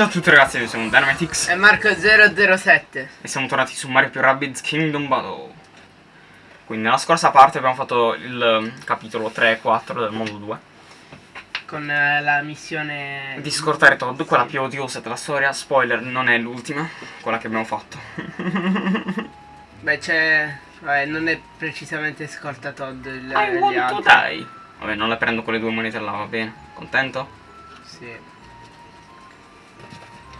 Ciao a tutti ragazzi, noi siamo Dynamitix È Marco007 e siamo tornati su Mario più Rabbids Kingdom Battle. Quindi nella scorsa parte abbiamo fatto il um, capitolo 3 e 4 del mondo 2 Con eh, la missione di scortare Todd, quella Sì. più odiosa della storia. Spoiler, non è l'ultima, quella che abbiamo fatto. Beh c'è... Vabbè non è precisamente scorta Todd il, I gli want to altri die. Vabbè, non le prendo con le due monete là, va bene. Contento? Sì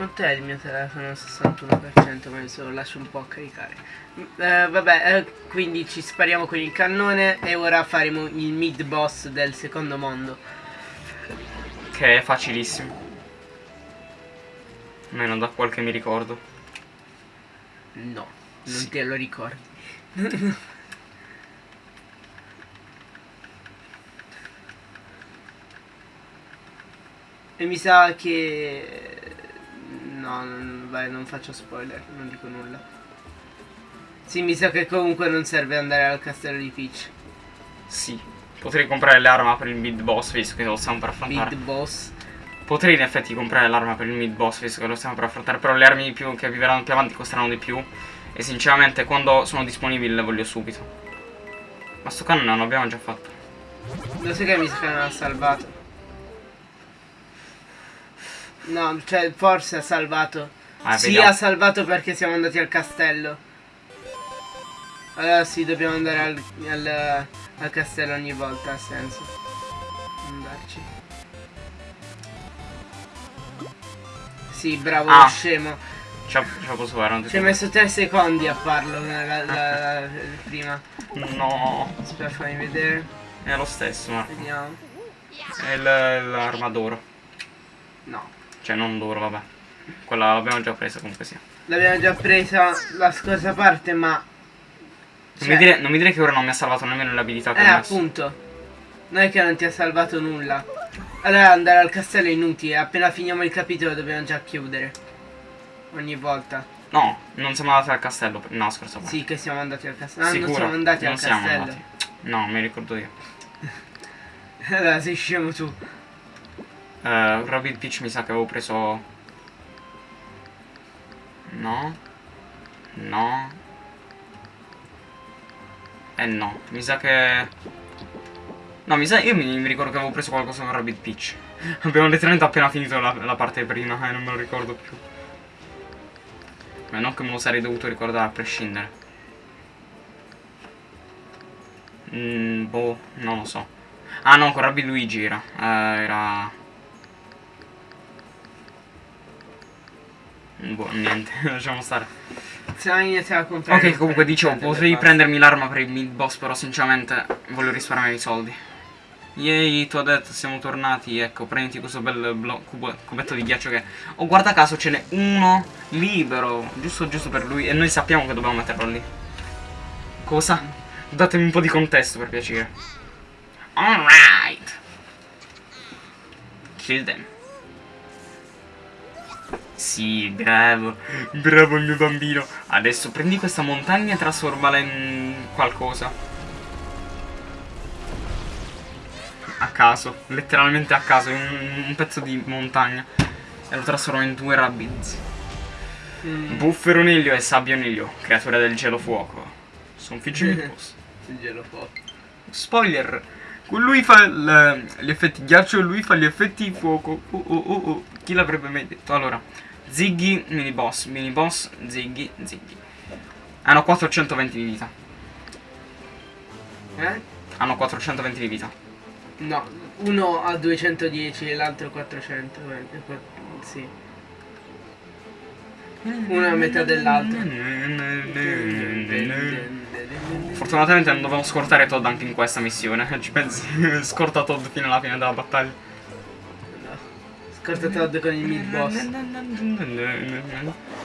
Quant'è il mio telefono? 61% ma adesso lo lascio un po' a caricare Mm, eh, Vabbè eh, quindi ci spariamo con il cannone E ora faremo il mid boss del secondo mondo Che è facilissimo. Almeno da quel che mi ricordo. No, non Sì. te lo ricordi E mi sa che... No, non, vai, non faccio spoiler, non dico nulla. Sì, mi sa che comunque non serve andare al castello di Peach. Sì. Potrei comprare l'arma per il mid boss, visto che lo stiamo per affrontare. Mid boss. Potrei in effetti comprare l'arma per il mid boss visto che lo stiamo per affrontare Però le armi più che arriveranno più avanti costeranno di più E sinceramente quando sono disponibili le voglio subito Ma sto cannone non l'abbiamo già fatto Lo sai che mi sa che non ha salvato? No, cioè forse ha salvato. Ah, sì, vediamo. ha salvato perché siamo andati al castello. Allora sì, dobbiamo andare al, al, al castello ogni volta, ha senso. Andarci. Sì, bravo, Ah. scemo. Ce la posso fare Ci hai messo 3 secondi a farlo la, la- la- prima. No Aspetta, fammi vedere. È lo stesso ma Vediamo. È l'arma d'oro No. Cioè non d'oro vabbè Quella l'abbiamo già presa comunque sia L'abbiamo già presa la scorsa parte, ma... non, Cioè- mi dire, non mi dire che ora non mi ha salvato nemmeno le abilità che Eh, appunto. Non è che non ti ha salvato nulla. Allora andare al castello è inutile. Appena finiamo il capitolo dobbiamo già chiudere. Ogni volta. No, non siamo andati al castello No, scorsa parte Sì, che siamo andati al castello. Ah, non Sicuro? siamo andati Non al siamo castello. andati. No, mi ricordo io allora sei scemo tu. Eh, Rabbit Peach mi sa che avevo preso... No. No. Eh no, mi sa che... No, mi sa... Io mi, mi ricordo che avevo preso qualcosa con Rabbit Peach. Abbiamo letteralmente appena finito la, la parte prima e non me lo ricordo più. Ma non che me lo sarei dovuto ricordare a prescindere. Mm, boh, non lo so. Ah no, con Rabbi Luigi era. Eh, era... Boh, niente, lasciamo stare. Ok, comunque dicevo, delle potrei prendermi l'arma per il mid boss, però sinceramente voglio risparmiare i soldi. Yay, tu ha detto, siamo tornati, ecco, prenditi questo bel cubo- cubetto di ghiaccio che... Oh, guarda caso, ce n'è uno libero, giusto giusto per lui, e noi sappiamo che dobbiamo metterlo lì. Cosa? Datemi un po' di contesto, per piacere. Alright. Kill them. Sì, bravo. Bravo il mio bambino. Adesso prendi questa montagna e trasformala in qualcosa. A caso, letteralmente a caso, in un, pezzo di montagna. E lo trasformo in due rabbids. Mm, Buffero Niglio e Sabbio Niglio, creatura del gelo fuoco. Sono figli miei boss. il gelo fuoco. Spoiler! Lui fa gli effetti ghiaccio e lui fa gli effetti fuoco. Oh, oh, oh, oh. Chi l'avrebbe mai detto? Allora, Ziggy, mini boss, mini boss, Ziggy, Ziggy. Hanno 420 di vita. Eh? Hanno 420 di vita. No, uno a 210 e l'altro 400. eh, Sì. Uno a metà dell'altro. Fortunatamente non dovevo scortare Todd anche in questa missione. Ci pensi? Scorta Todd fino alla fine della battaglia. No. Scorta Todd con il mid boss.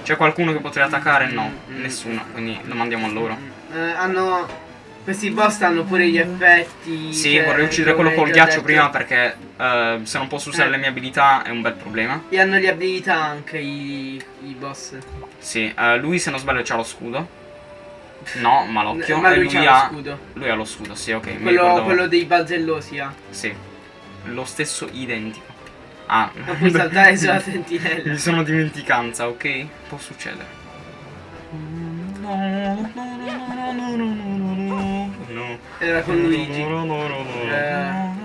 C'è qualcuno che potrebbe attaccare? No, nessuno, quindi lo mandiamo a loro. Eh, hanno. Questi boss hanno pure gli effetti. Sì, vorrei uccidere quello col ghiaccio detto. prima perché eh, se non posso usare Eh. le mie abilità è un bel problema. E hanno le abilità anche i, i boss. Sì, eh, lui se non sbaglio c'ha lo scudo. No, ma l'occhio. Ma e lui lui c'ha lo ha. scudo. Lui ha lo scudo, sì, ok. Quello, quello dei balzellosi ha. Sì. Lo stesso identico. Ah. Non puoi saltare sulla sentinella. Mi sono dimenticanza, ok? Può succedere. No, no, no, no, no, no, no, no. Era con Luigi. No, no, no, no. Eh.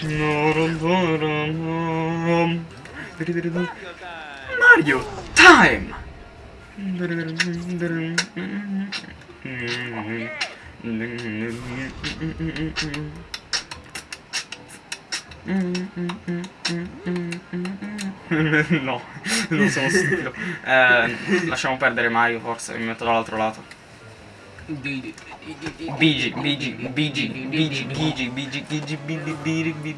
No, no, no, no. Mario time! Okay no non sono stupido eh, lasciamo perdere Mario forse mi metto dall'altro lato Bigi, Bigi, Bigi, Bigi, Bigi, Bigi, Bigi, Bigi, Bigi, Bigi.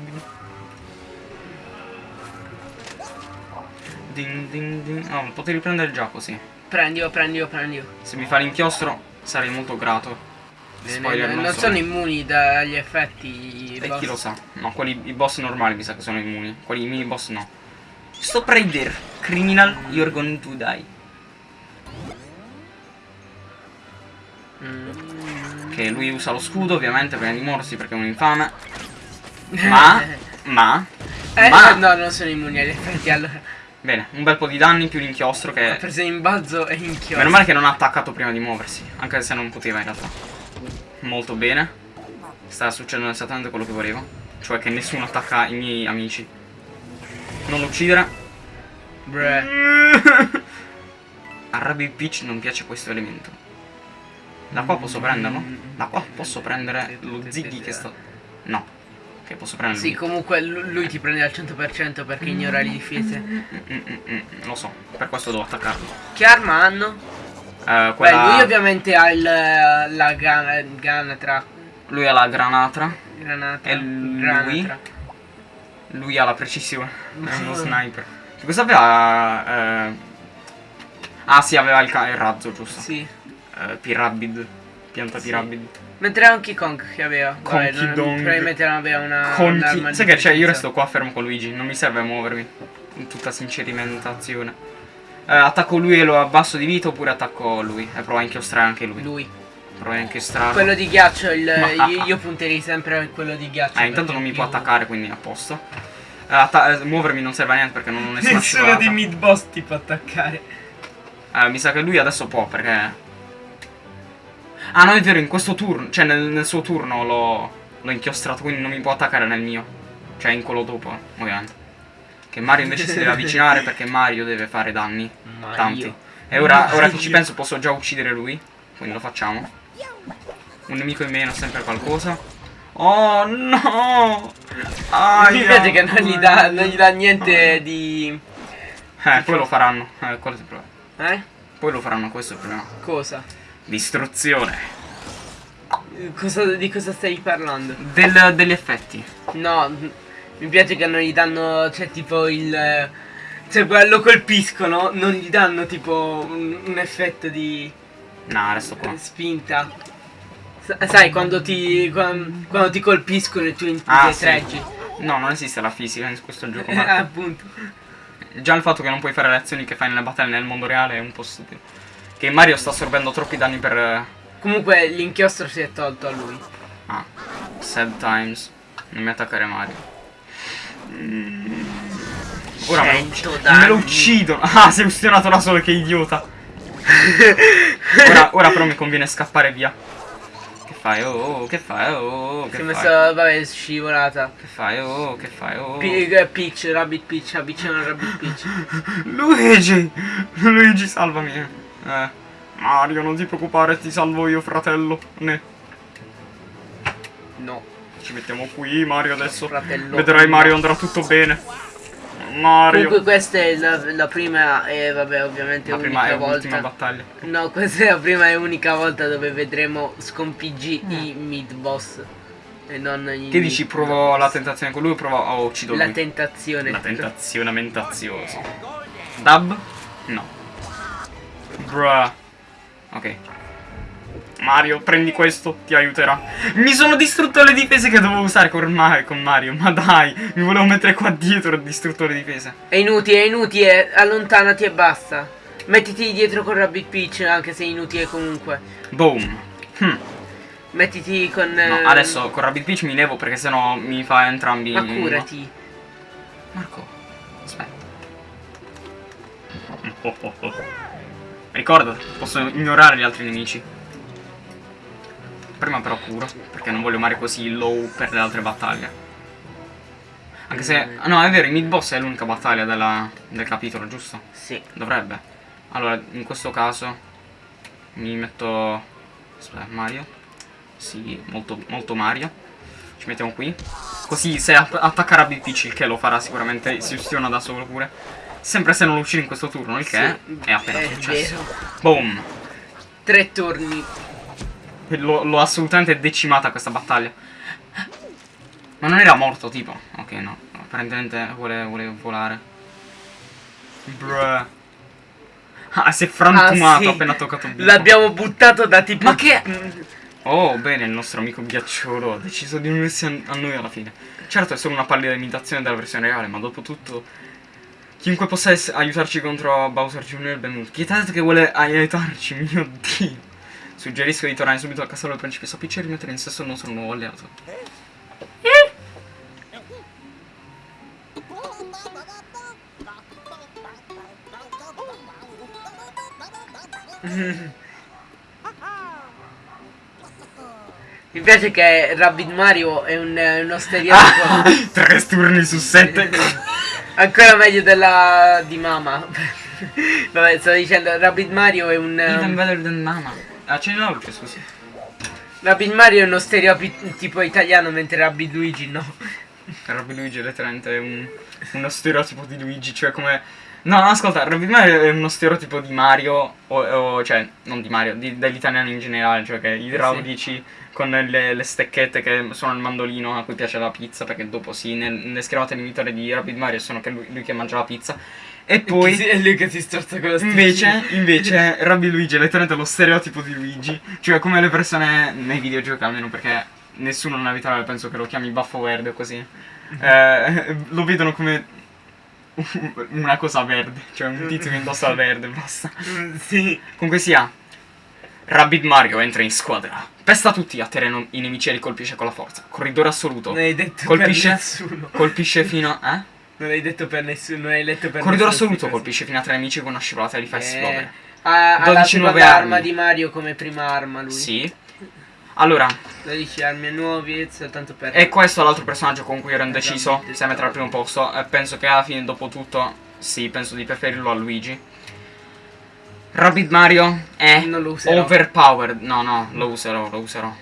Ding ding ding. No, potevi prendere già così. Prendilo, prendilo, prendilo. Se mi fa l'inchiostro sarei molto grato. Non, non non so. sono immuni dagli effetti. E boss. chi lo sa? No, quelli, i boss normali mi sa che sono immuni. Quelli i mini boss no. Stop right there. Criminal, you're going to die. Mm. Che lui usa lo scudo ovviamente prima di morsi perché è un infame. Ma, ma, Eh, ma. no, non sono immuni agli effetti allora. Bene, un bel po' di danni più l'inchiostro Ha che... preso in balzo e inchiostro. Meno male che non ha attaccato prima di muoversi, anche se non poteva in realtà. Molto bene. Sta succedendo esattamente quello che volevo. Cioè che nessuno attacca i miei amici. Non lo uccidere. Bruh. A Rabbit Peach non piace questo elemento. Da qua posso prenderlo? Da qua posso prendere lo Ziggy che sta... No. Che posso prendere Sì, comunque lu- lui ti prende al 100% perché ignora le difese. Mm, mm, mm, mm, Lo so, per questo devo attaccarlo. Che arma hanno? Eh, Beh, quella... lui ovviamente ha il, la gana, ganatra. lui ha la granatra. Granata. E lui? Granatra. Lui ha la precisione. È uno sniper. Che cosa aveva? eh, Ah sì, aveva il, il razzo, giusto. Sì. Eh, Pirabid. Pianta Sì. Pirabid. Mentre anche Kong che aveva. Vabbè, non- Dong. probabilmente non aveva una. Conchi. Sai che c'è? Io difensiva. resto qua fermo con Luigi. Non mi serve muovermi. In tutta sincerimentazione. Eh, attacco lui e lo abbasso di vita oppure attacco lui. E provo a inchiostrare anche lui. Lui. Provo a inchiostrare. Quello di ghiaccio, il, io, io punterei sempre a quello di ghiaccio. Eh, intanto non mi è può attaccare, quindi a posto. Eh, eh, muovermi non serve a niente perché non ho nessuna Nessuno scivolata. di mid boss ti può attaccare. Eh, mi sa che lui adesso può perché... Ah no è vero in questo turno Cioè nel, nel suo turno l'ho L'ho inchiostrato quindi non mi può attaccare nel mio Cioè in quello dopo ovviamente Che Mario invece si deve avvicinare perché Mario deve fare danni Tanti E ora, ora che ci Mario. penso posso già uccidere lui Quindi lo facciamo Un nemico in meno sempre qualcosa Oh no Aia. Mi piace che non gli, dà, non gli dà niente di. Eh poi lo faranno Eh quello è il problema Eh? Poi lo faranno questo è il problema Cosa? Distruzione Cosa- di cosa stai parlando? Del- Degli effetti No, mi piace che non gli danno, cioè tipo il... Cioè quello colpiscono, non gli danno tipo un, un effetto di No, resto qua. spinta. Sa- sai, quando ti, quan- quando, ti colpiscono e tu in- Ah, ti sì. treggi. No, non esiste la fisica in questo gioco. Eh, appunto. Già il fatto che non puoi fare le azioni che fai nelle battaglie nel mondo reale è un po' stupido. Che Mario sta assorbendo troppi danni per. Comunque l'inchiostro si è tolto a lui. Ah, sad times. Non mi attaccare Mario. Ora me lo, me lo uccidono. Ah, si è ustionato da solo, che idiota. ora, ora però mi conviene scappare via. Che fai? Oh, oh, che fai? Oh, che si fai? messo, vabbè, scivolata. Che fai? Oh, che fai? Oh. Pi- eh, Peach, Rabbit Peach, avvicina Rabbit Peach. Luigi! Luigi, salvami. Eh. Mario, non ti preoccupare, ti salvo io, fratello. Ne. No, Ci mettiamo qui, Mario, adesso. fratello. Vedrai, Mario, andrà tutto bene. Mario. Comunque questa è la, la prima e vabbè ovviamente La prima unica è l'ultima volta. battaglia. No, questa è la prima e unica volta dove vedremo sconfiggi i mid boss. E non i Che dici, provo la tentazione con lui o provo... Oh, uccido La lui. tentazione. La tentazione mentaziosa. Dab? No. Bruh. Ok. Mario, prendi questo, ti aiuterà. Mi sono distrutto le difese che dovevo usare con, Ma- con Mario. Ma dai, mi volevo mettere qua dietro il distruttore difese. È inutile, è inutile, allontanati e basta. Mettiti dietro con Rabbit Peach anche se è inutile comunque. Boom. Hm. Mettiti con... No, eh, adesso con Rabbit Peach mi levo perché sennò mi fa entrambi. Ma curati. Marco, aspetta. Ricorda, posso ignorare gli altri nemici. Prima però curo, perché non voglio male così low per le altre battaglie. Anche se... ah, No, è vero, il mid boss è l'unica battaglia della- del capitolo, giusto? Sì. Dovrebbe. Allora, in questo caso mi metto... Aspetta, Mario. Sì, molto, molto Mario. Ci mettiamo qui. Così se attacca Rabbit Peach, il che lo farà sicuramente, si ustiona da solo pure. Sempre se non lo uccide in questo turno, il che Sì, è appena è successo. vero. Boom. Tre turni. L'ho assolutamente decimata questa battaglia. Ma non era morto, tipo. Ok, no. Apparentemente vuole, vuole volare. Bruh. Ah, si è frantumato Ah, sì. appena toccato il. L'abbiamo buttato da tipo... Ma che- Oh, bene, il nostro amico ghiacciolo ha deciso di unirsi a, noi alla fine. Certo, è solo una pallida imitazione della versione reale, ma dopo tutto... Chiunque possa aiutarci contro Bowser Jr. è benvenuto. Pietate che vuole aiutarci, mio dio. Suggerisco di tornare subito al castello del principessa Peach e rimettere in sesto il nostro nuovo alleato. Mi piace che Rabbit Mario è un, uno stereotipo Ah, tre turni su sette. ancora meglio della di Mama. Vabbè, stavo dicendo, Rabbit Mario è un... Even um, better than mama. Accendi la luce, scusi. Rabbit Mario è uno stereotipo italiano, mentre Rabbit Luigi no. Robby Luigi è letteralmente un, uno stereotipo di Luigi, cioè come... No, no, ascolta, Robby Mario è uno stereotipo di Mario, o, o- cioè, non di Mario, italiani in generale, cioè che i raudici con le, le stecchette che suonano il mandolino a cui piace la pizza, perché dopo sì, nel, nelle schermate inibitori di Rapid Mario sono che lui, lui che mangia la pizza. E poi... È lui che si storza con la Invece, invece, Rabbi Luigi è letteralmente lo stereotipo di Luigi. Cioè, come le persone nei videogiochi, almeno perché nessuno nella vita reale penso che lo chiami baffo verde o così. eh, lo vedono come una cosa verde. Cioè, un tizio che indossa verde, basta. sì. Comunque sia, Rabbit Mario entra in squadra. Pesta tutti a terreno i nemici e li colpisce con la forza. Corridore assoluto. Non hai detto Colpisce? nessuno. Colpisce fino a. Eh? Non hai detto per nessuno, non hai letto per Corridore nessuno. assoluto colpisce fino a tre nemici con una scivolata e li fa Eh, esplodere. Ha, ha la 12 seconda nuove arma armi. di Mario come prima arma lui. Sì. Allora, 12 armi nuovi soltanto per... E questo è l'altro personaggio con cui ero indeciso se mettere al primo posto. E penso che alla fine, dopo tutto, sì, penso di preferirlo a Luigi. Rabbit Mario è Non lo userò. overpowered. No, no, lo userò, lo userò.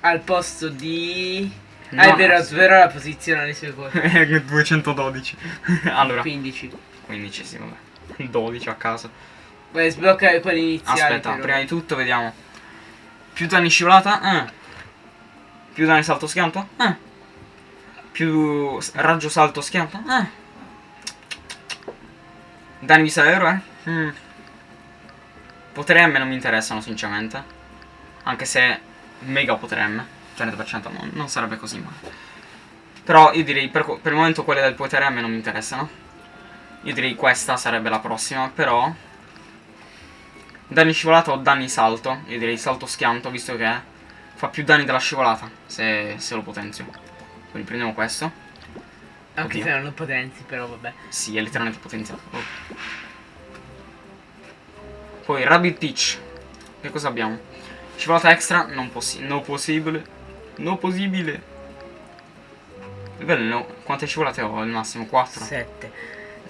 Al posto di... No, ah è vero, svero la posizione alle sue cose. 212. allora, 15. 15, sì, vabbè. 12 a caso. Beh, sblocca quelli iniziali. Aspetta, però. prima di tutto vediamo. Più danni scivolata? Eh. Più danni salto schianto? Eh. Più raggio salto schianto? Eh. Danni vista dell'eroe? Mm. Potere M non mi interessano sinceramente. Anche se mega potere M. 30% non, non sarebbe così male. Però io direi per, per il momento quelle del potere M non mi interessano. Io direi questa sarebbe la prossima, però... Danni scivolata o danni salto. Io direi salto schianto, visto che fa più danni della scivolata, se, se lo potenzio. Quindi prendiamo questo. Anche Oddio. se non lo potenzi, però vabbè. Sì, è letteralmente potenziato. Oh. Poi Rabbit Peach. Che cosa abbiamo? Scivolata extra, non possi no possibile. No possibile. No. Quante scivolate ho al massimo? 4? 7.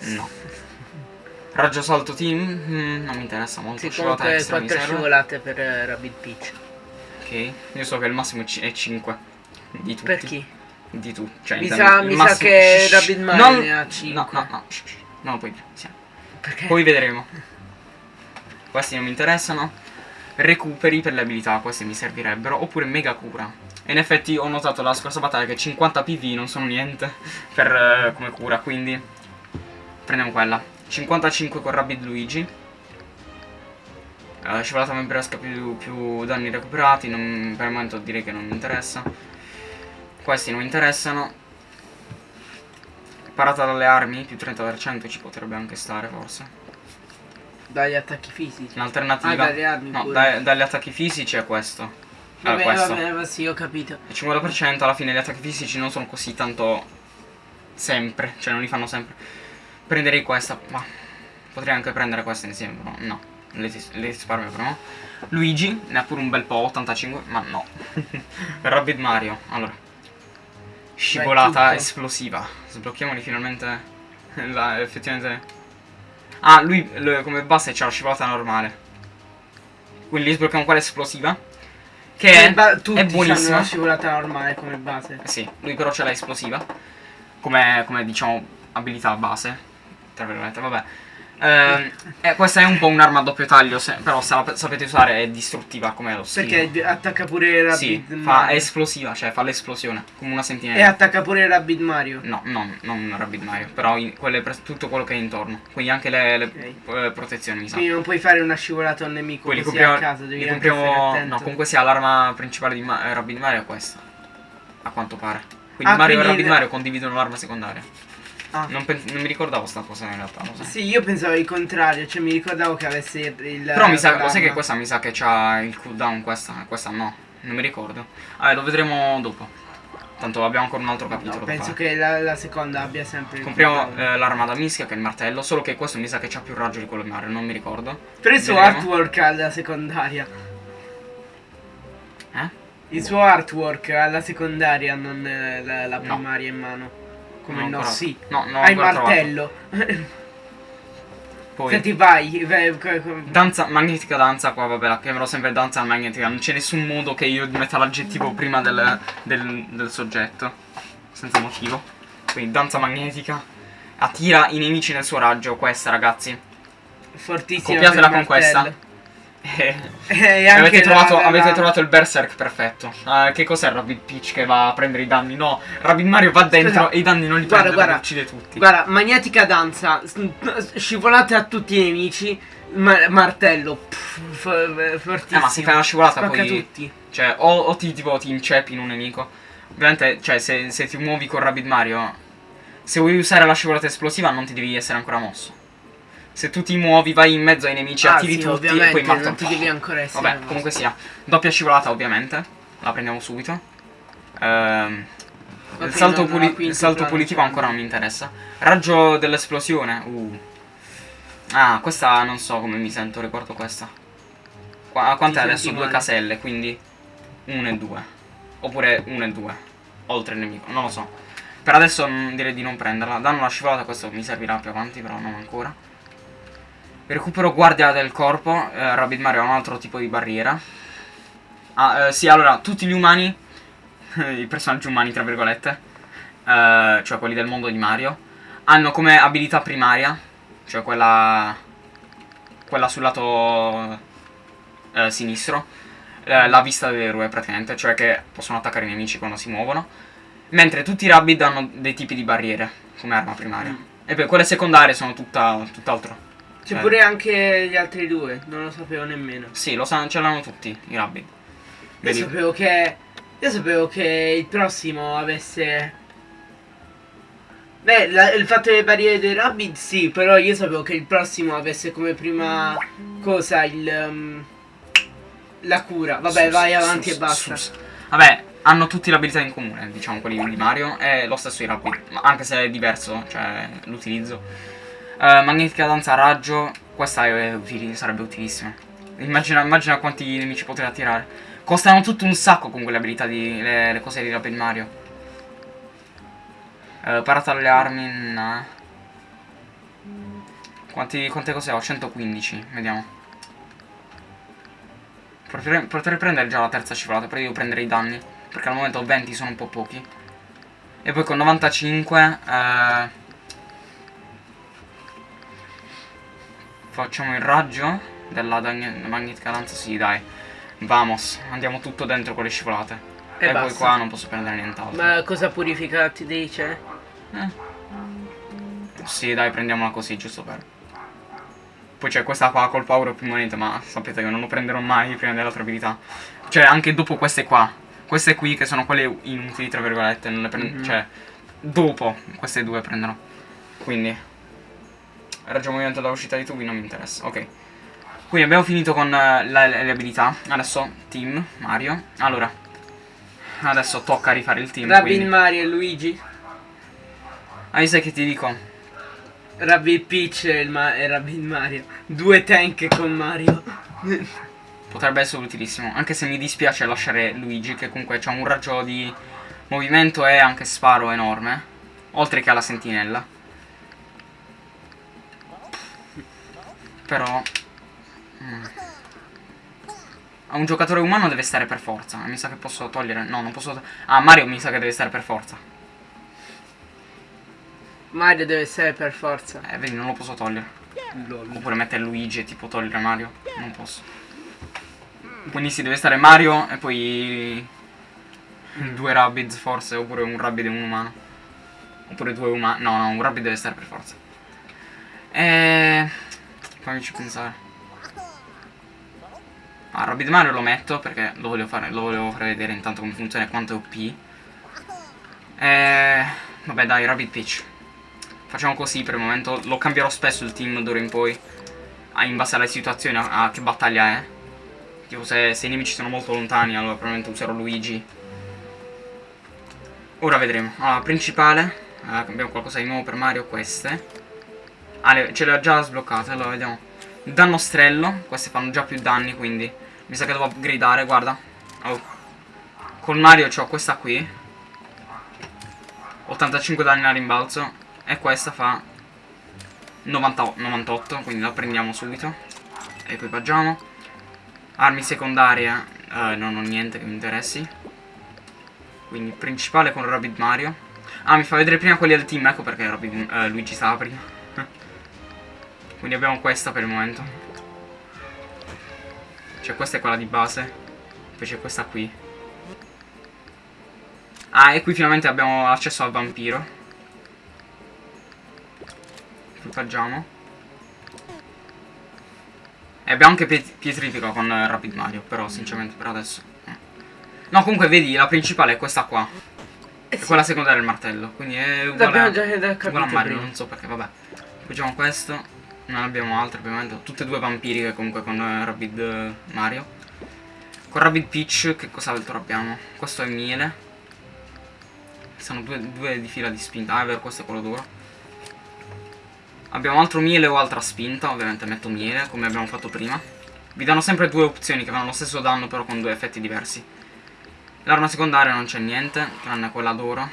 No. Raggio salto team? Mm, non mi interessa molto. Sì, scivolata extra mi 4 serve. scivolate per eh, Rabbit Peach. Ok. Io so che il massimo è ci- è 5. Di tutti. Per chi? Di tu. Cioè, Mi sa- mi sa che Shh, Rabbit. Mario Non- ha No, 5. no, no. shh, shh. Non lo puoi dire. Sì. Perché? Poi vedremo. Questi non mi interessano. Recuperi per le abilità, questi mi servirebbero. Oppure mega cura. E in effetti ho notato la scorsa battaglia che 50 PV non sono niente per, eh, come cura, quindi prendiamo quella. 55 con Rabbit Luigi. Eh, scivolata membresca più, più danni recuperati. non- per il momento direi che non mi interessa. Questi non mi interessano. Parata dalle armi, più 30% ci potrebbe anche stare forse. Dagli attacchi fisici. In alternativa, Ah, no, dai- dagli attacchi fisici è questo. Questo. vabbè, va sì, ho capito. Il 50% alla fine gli attacchi fisici non sono così tanto sempre, cioè non li fanno sempre. Prenderei questa, ma potrei anche prendere questa insieme, però no, le, le risparmio però. Luigi, ne ha pure un bel po', 85, ma no. Rabbit Mario, allora. Scivolata esplosiva. Sblocchiamoli finalmente. La, effettivamente... Ah, lui lui come base c'ha la scivolata normale. Quindi sblocchiamo quella esplosiva. Che è, ba- è tutti hanno buonissima. una scivolata normale come base. Eh Sì, lui però ce l'ha esplosiva. Come, come diciamo abilità base. Tra virgolette, vabbè. Ehm, eh, questa è un po' un'arma a doppio taglio, se- però se la sapete usare è distruttiva come lo stile. Perché attacca pure Rabbit Sì, fa, è Mario. esplosiva, cioè fa l'esplosione, come una E sentinella. attacca pure Rabbit Mario. No, no, non Rabbit Mario, però in- quelle tutto quello che è intorno. Quindi anche le, le, eh, protezioni, mi sa. Quindi non puoi fare una scivolata a un nemico Quelli così compriamo, a caso, devi compriamo- no, comunque sia l'arma principale di Ma- eh, Rabbit Mario è questa. A quanto pare. Quindi Ah, Mario quindi e Rabbit Mario condividono l'arma secondaria. Ah. Non, non mi ricordavo sta cosa in realtà, lo sai. Sì, io pensavo il contrario, cioè mi ricordavo che avesse il... Però mi sa, lo sai che questa mi sa che c'ha il cooldown, questa, questa no. Non mi ricordo. Vabbè, lo vedremo dopo. Tanto abbiamo ancora un altro capitolo No, penso che la, la seconda abbia sempre il Compriamo eh, l'arma da mischia che è il martello, solo che questo mi sa che c'ha più raggio di quello di Mario, non mi ricordo. Però il suo artwork alla secondaria. Eh? Il suo artwork alla secondaria, non eh, la, la No. primaria in mano. Come no, ancora- sì. No, ho Hai il martello. Poi Senti, vai. danza magnetica danza qua, vabbè, la chiamerò sempre danza magnetica, non c'è nessun modo che io metta l'aggettivo prima del, del, del soggetto. Senza motivo. Quindi danza magnetica. Attira i nemici nel suo raggio, questa ragazzi. Fortissima. Copiatela con questa. Eh, E anche avete, trovato, la- avete trovato il berserk perfetto. Ah, che cos'è Rabbit Peach che va a prendere i danni? No, Rabbit Mario va dentro Scusa, e i danni non li guarda, prende guarda. uccide tutti. Guarda, magnetica danza, scivolate a tutti i nemici, ma- martello, pff, fortissimo. Eh, ma se fai una scivolata Spacca poi... tutti. Cioè, o, o ti, tipo, ti inceppi in un nemico. Ovviamente, cioè, se, se ti muovi con Rabbit Mario, se vuoi usare la scivolata esplosiva non ti devi essere ancora mosso. Se tu ti muovi, vai in mezzo ai nemici, Ah, attiri sì, tutti e poi martellano. non ti devi ancora essere Vabbè, comunque sia. Doppia scivolata, ovviamente. La prendiamo subito. Ehm, il salto, puli- il salto punitivo cioè. ancora non mi interessa. Raggio dell'esplosione. Uh. Ah, questa non so come mi sento riguardo questa. Qua, quant'è Ti adesso? Due caselle, quindi 1 e 2. Oppure 1 e 2. Oltre il nemico, non lo so. Per adesso direi di non prenderla. Danno la scivolata, questo mi servirà più avanti, però non ancora. Recupero guardia del corpo. Eh, Rabbit Mario ha un altro tipo di barriera. Ah, eh, sì, allora, tutti gli umani, i personaggi umani, tra virgolette, eh, cioè quelli del mondo di Mario, hanno come abilità primaria, cioè quella, quella sul lato eh, sinistro, eh, la vista dell'eroe praticamente, cioè che possono attaccare i nemici quando si muovono, mentre tutti i Rabbit hanno dei tipi di barriere come arma primaria. Mm. E poi quelle secondarie sono tutta, tutt'altro. C'è Eh. pure anche gli altri due, non lo sapevo nemmeno. Sì, lo sanno, ce l'hanno tutti i Rabbit. Io sapevo che. Io sapevo che il prossimo avesse. Beh, la- il fatto delle barriere dei rabbit sì, però io sapevo che il prossimo avesse come prima cosa il. um, la cura. Vabbè, Sus, vai avanti sus, e basta. sus. Vabbè, hanno tutti l'abilità in comune, diciamo quelli di Mario, e lo stesso i Rabbit, anche se è diverso, cioè l'utilizzo. Eh, magnetica danza raggio, questa utili- sarebbe utilissima. Immagina, immagina quanti nemici potrei attirare. Costano tutto un sacco con quelle abilità di. le, le cose di Rabbit Mario. Eh, parata alle armi, no. Quanti, quante cose ho? 115, vediamo. Potrei, prendere già la terza scivolata, però devo prendere i danni. Perché al momento ho 20 sono un po' pochi. E poi con 95 eh, facciamo il raggio della magnetica danza. Sì, dai. Vamos, andiamo tutto dentro con le scivolate. E E, poi qua non posso prendere nient'altro. Ma cosa purifica ti dice? Eh. Sì, dai, prendiamola così, giusto per. Poi c'è questa qua col power più monete, ma sapete che non lo prenderò mai prima dell'altra abilità. Cioè, anche dopo queste qua. Queste qui che sono quelle inutili, tra virgolette, non le prendo. Mhm. Cioè, dopo queste due prenderò. Quindi. Raggio movimento da uscita di tubi non mi interessa. Ok. Quindi abbiamo finito con eh, la- le abilità. Adesso team, Mario. Allora. Adesso tocca rifare il team. Rabbit quindi. Mario e Luigi. Ah, io sai che ti dico? Rabbit Peach e, Ma- e Rabbit Mario. Due tank con Mario. Potrebbe essere utilissimo. Anche se mi dispiace lasciare Luigi, che comunque ha un raggio di movimento e anche sparo enorme. Oltre che alla sentinella. Però... mm. A un giocatore umano deve stare per forza. Mi sa che posso togliere... No, non posso... Ah, Mario mi sa che deve stare per forza. Mario deve essere per forza. Eh, vedi, non lo posso togliere. Lol. Oppure mettere Luigi e tipo togliere Mario. Non posso. Quindi si deve stare Mario e poi due Rabbids forse, oppure un Rabbid e un umano. Oppure due umani. No, no, un Rabbid deve stare per forza. E... Fammici pensare. Ah, Rabbid Mario lo metto perché lo volevo fare, lo volevo fare vedere intanto come funziona e quanto è OP. E... Vabbè dai, Rabbid Peach. Facciamo così per il momento. Lo cambierò spesso il team d'ora in poi. ah, In base alle situazioni, a, a che battaglia è. Tipo se, se i nemici sono molto lontani, allora probabilmente userò Luigi. Ora vedremo. Allora, principale. eh, abbiamo qualcosa di nuovo per Mario, queste. Ah, ce le ho già sbloccate, allora vediamo. Dannostrello, queste fanno già più danni, quindi mi sa che devo upgradare, guarda. Oh. Con Mario ho questa qui. 85 danni a rimbalzo. E questa fa 90 98, quindi la prendiamo subito. Equipaggiamo. Armi secondarie, eh, non ho niente che mi interessi. Quindi principale con Rabbit Mario. Ah, mi fa vedere prima quelli del team, ecco perché Rabbid- eh, Luigi stava prima. Quindi abbiamo questa per il momento. Cioè questa è quella di base. Poi c'è questa qui. Ah, e qui finalmente abbiamo accesso al vampiro. Equipaggiamo. E abbiamo anche piet- pietrifica con eh, Rapid Mario, però sinceramente per adesso. eh. No, comunque vedi, la principale è questa qua. Eh E sì, quella secondaria è il martello. Quindi è uguale, L'abbiamo già uguale a Mario, prima. non so perché, vabbè. Equipaggiamo questo. Non abbiamo altre, ovviamente. Tutte e due vampiriche comunque con eh, Rabid eh, Mario. Con Rabid Peach, che cos'altro abbiamo? Questo è miele. Sono due, due di fila di spinta. Ah, è vero, questo è quello duro. Abbiamo altro miele o altra spinta. Ovviamente metto miele, come abbiamo fatto prima. Vi danno sempre due opzioni che fanno lo stesso danno, però con due effetti diversi. L'arma secondaria non c'è niente, tranne quella d'oro.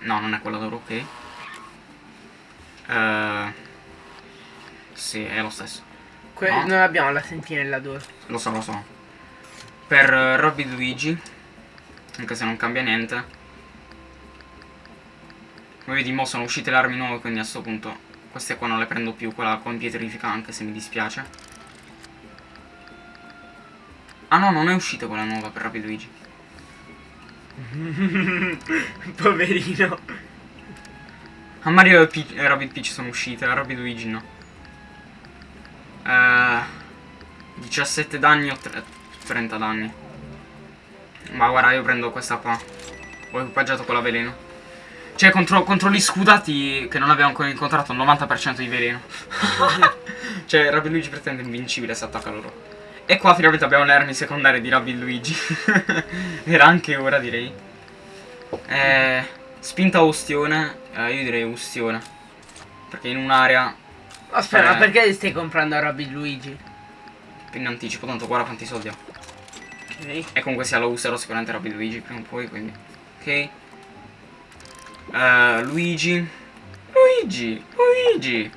No, non è quella d'oro, ok. Eh, sì, è lo stesso. Que- No. Non abbiamo la sentinella d'oro. Lo so, lo so. Per uh, Robby Luigi, anche se non cambia niente. Come vedi, mo sono uscite le armi nuove, quindi a sto punto queste qua non le prendo più, quella con pietrifica, anche se mi dispiace. Ah no, non è uscita quella nuova per Robby Luigi. Poverino. A Mario e, Rabbit Peach sono uscite, a Rabbit Luigi no. Eh, 17 danni o tre- 30 danni. Ma guarda, io prendo questa qua. Ho equipaggiato quella veleno. Cioè, contro, contro gli scudati che non abbiamo ancora incontrato, il 90% di veleno. cioè, Rabbit Luigi pretende invincibile se attacca loro. E qua finalmente abbiamo le armi secondarie di Rabbit Luigi. Era anche ora, direi. Eh, spinta o ustione? Eh, io direi ustione. Perché in un'area Aspetta, Eh. perché stai comprando a Rabbit Luigi? in anticipo, tanto guarda quanti soldi ho. Ok. E comunque sia lo userò sicuramente Rabbit Luigi prima o poi, quindi. Ok. Eh, Luigi. Luigi! Luigi!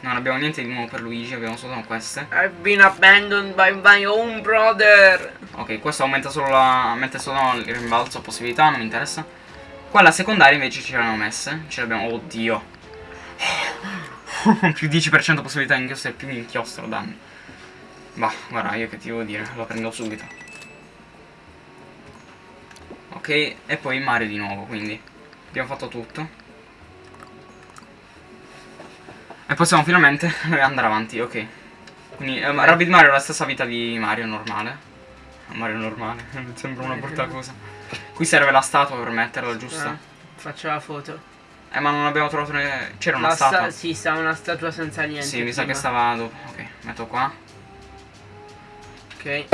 Non abbiamo niente di nuovo per Luigi, abbiamo solo queste. I've been abandoned by my own brother. Ok, questo aumenta solo la. mette solo il rimbalzo possibilità, non mi interessa. Qua la secondaria invece ce l'hanno messe. Ce l'abbiamo. Oddio. più 10% possibilità di inchiostro e più inchiostro danni. Bah, guarda, io che ti devo dire, lo prendo subito. Ok, e poi Mario di nuovo, quindi abbiamo fatto tutto. E possiamo finalmente andare avanti, ok. Quindi eh, Rabbit Mario ha la stessa vita di Mario normale. Mario normale, sembra una brutta cosa. Qui serve la statua per metterla, giusto? Ah, faccio la foto. Eh, ma non abbiamo trovato. ne- C'era una La sta- statua. sì, sta una statua senza niente. Sì, mi sa che prima. stava dopo. Ok, metto qua. Ok.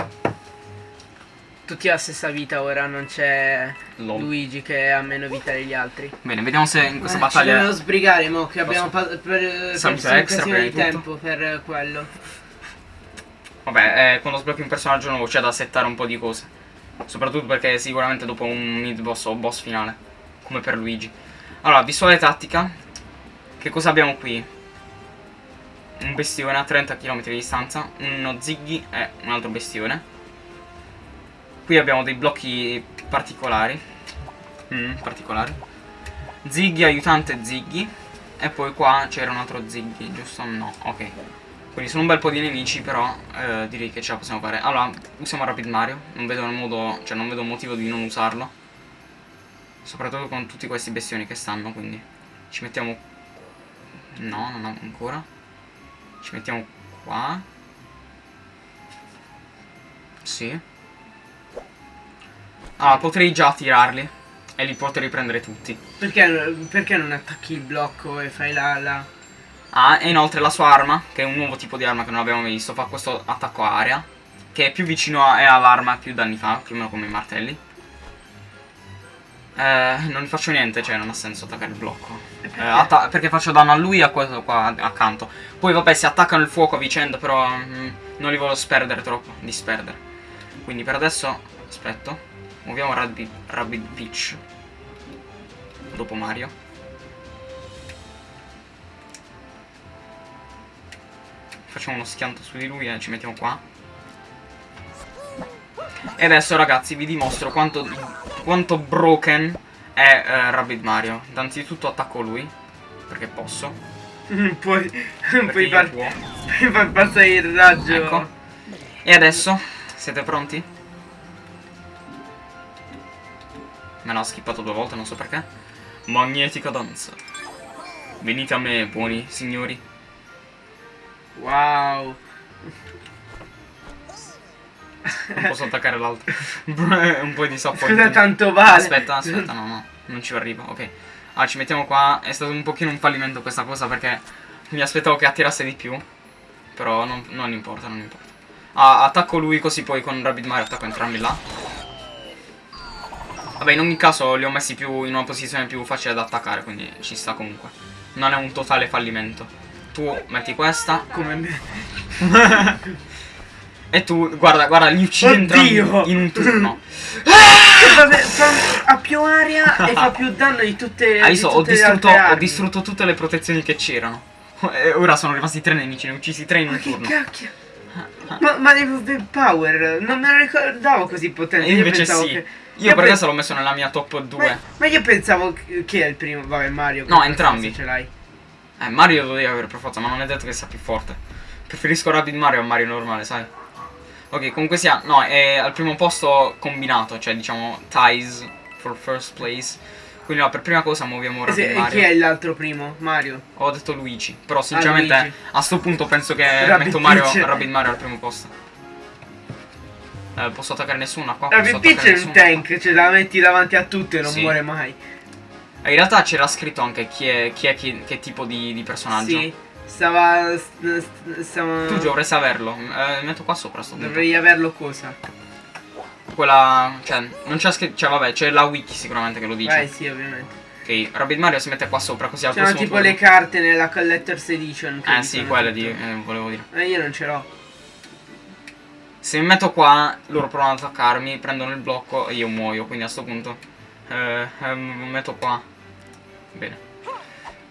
Tutti la stessa vita ora, non c'è. Luigi che ha meno vita degli altri. Bene, vediamo se in questa Eh, Ci battaglia. dobbiamo sbrigare, mo, che abbiamo per, per Salute extra, occasione di prima di tempo per quello. Vabbè, eh, quando sblocchi un personaggio nuovo c'è da settare un po' di cose. Soprattutto perché sicuramente dopo un mid boss o boss finale. Come per Luigi. Allora, visuale tattica. Che cosa abbiamo qui? Un bestione a 30 km di distanza. Uno Ziggy e un altro bestione. Qui abbiamo dei blocchi particolari. Mm, particolari. Ziggy, aiutante Ziggy. E poi qua c'era un altro Ziggy, giusto? No, ok. Quindi sono un bel po' di nemici, però eh, direi che ce la possiamo fare. Allora, usiamo Rapid Mario. Non vedo modo. Cioè, non vedo motivo di non usarlo. Soprattutto con tutti questi bestioni che stanno, quindi. Ci mettiamo. No, non ho ancora. Ci mettiamo qua. Sì. Ah, potrei già tirarli. E li potrei prendere tutti. Perché, perché non attacchi il blocco e fai la... la... Ah, e inoltre la sua arma, che è un nuovo tipo di arma che non abbiamo mai visto, fa questo attacco a area. Che è più vicino a- è all'arma più danni fa, più o meno come i martelli. Eh, non gli faccio niente, cioè non ha senso attaccare il blocco. Eh, perché faccio danno a lui e a questo qua accanto. Poi vabbè, si attaccano il fuoco a vicenda, però mm, non li voglio sperdere troppo, disperdere. Quindi per adesso, aspetto, muoviamo Rabbit, Rabbit Peach. Dopo Mario. Facciamo uno schianto su di lui e ci mettiamo qua. E adesso ragazzi vi dimostro quanto, quanto broken è eh, Rabbit Mario. Innanzitutto attacco lui, perché posso. puoi, io far, far passare il raggio. Ecco. E adesso, siete pronti? Me l'ha skippato due volte, non so perché. Magnetica danza. Venite a me, buoni signori. Wow. Non posso attaccare l'altro. Un po' di sapore. Scusa tanto vale. Aspetta, aspetta, no, no, non ci arrivo, ok. Allora, ci mettiamo qua. È stato un pochino un fallimento questa cosa perché mi aspettavo che attirasse di più. Però non, non importa, non importa. Ah, attacco lui così poi con Rabbit Mario attacco entrambi là. Vabbè, in ogni caso li ho messi più in una posizione più facile da attaccare, quindi ci sta comunque. Non è un totale fallimento. Tu metti questa Come me. e tu, guarda, guarda, li uccidi in un turno. Ha più aria e fa più danno di tutte, Hai di visto? Ho tutte le distrutto, altre ho distrutto tutte le protezioni che c'erano. E ora sono rimasti tre nemici, ne ho uccisi tre in Ma un che turno. cacchio? Ma, ma le power non me lo ricordavo così potente. Io invece pensavo sì. che- Io per pe- adesso l'ho messo nella mia top 2. Ma, ma io pensavo che è il primo? Vabbè, Mario. No, che entrambi. Ce l'hai. Eh, Mario lo devi avere per forza, ma non è detto che sia più forte. Preferisco Rabbit Mario a Mario normale, sai? Ok, comunque sia, no, è al primo posto combinato, cioè diciamo ties for first place. Quindi no, per prima cosa muoviamo E, Rabbit se- e Mario. chi è l'altro primo? Mario. Ho detto Luigi, però sinceramente Luigi. a sto punto penso che Rabbit metto Mario, Peach. Rabbit Mario al primo posto. Eh, posso attaccare nessuno qua? Posso Peach è un tank, cioè la metti davanti a tutto e non Sì. muore mai. Eh, In realtà c'era scritto anche chi è, chi è chi- che tipo di, di personaggio. Sì. Stava. st- st- stava Tu dovresti averlo. Eh, metto qua sopra sto punto. Dovrei averlo cosa? Quella. Cioè, non c'è scritto. Cioè, vabbè, c'è la wiki sicuramente che lo dice. Vai, sì, ovviamente. Ok, Rabbit Mario si mette qua sopra così al C'erano tipo turno- le carte nella Collector's Edition. Eh sì, quelle di. eh, volevo dire. Eh, io non ce l'ho. Se mi metto qua, loro provano ad attaccarmi, prendono il blocco e io muoio. Quindi a sto punto. Eh, eh, metto qua. Bene.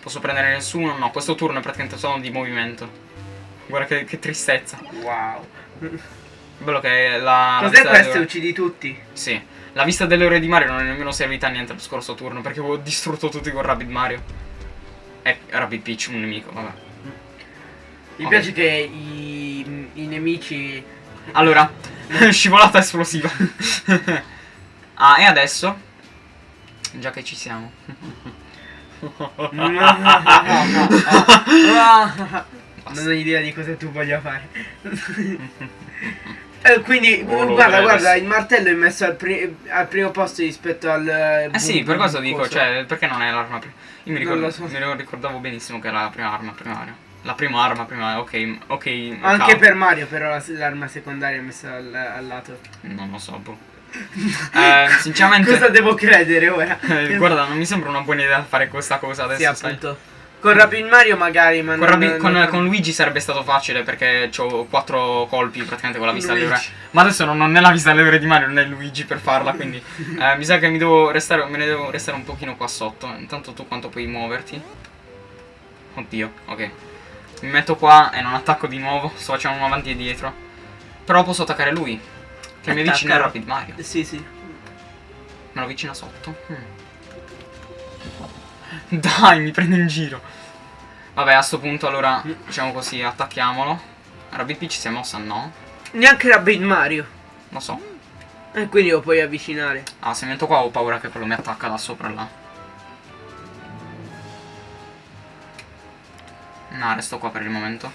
Posso prendere nessuno? No, questo turno è praticamente solo di movimento. Guarda che, che tristezza. Wow. Bello che la. Cos'è questo? delle- Uccidi tutti. Sì. La vista delle ore di Mario non è nemmeno servita a niente lo scorso turno perché avevo distrutto tutti con Rabbit Mario. E Rabbit Peach, un nemico, vabbè. Mi Ok. piace che i, i nemici. Allora, scivolata esplosiva. ah, e adesso? Già che ci siamo. non ho idea di cosa tu voglia fare. Eh, quindi, Oh, lo guarda, vedrei guarda, il martello è messo al, pri- al primo posto rispetto al... Eh sì, per questo dico, coso. cioè, perché non è l'arma prima? Io mi, ricordo- lo so. mi ricordavo benissimo che era la prima arma primaria. La prima arma primaria, ok, ok. Anche cavolo. per Mario, però, la- l'arma secondaria è messa al, al lato. Non lo so, boh. Eh, sinceramente... Cosa devo credere ora? eh, guarda, non mi sembra una buona idea fare questa cosa adesso, sì, appunto. Con Rapid Mario magari, ma Con, non, Rabi- con- non- con Luigi sarebbe stato facile perché ho quattro colpi praticamente con la vista alle ore. Luigi. Ma adesso non ho né la vista alle ore di Mario né Luigi per farla, quindi eh, mi sa che mi devo restare, me ne devo restare un pochino qua sotto. Intanto tu quanto puoi muoverti? Oddio, ok. Mi metto qua e non attacco di nuovo, sto facendo un avanti e dietro. Però posso attaccare lui, che mi avvicina a. Rapid Mario. Sì, sì. Me lo avvicina sotto. Mm. Dai, mi prende in giro. Vabbè, a sto punto allora, diciamo così, attacchiamolo. Rabbit Peach si è mossa, no? Neanche Rapid Mario. Lo so. E quindi lo puoi avvicinare. Ah, se metto qua ho paura che quello mi attacca da sopra là. No, resto qua per il momento.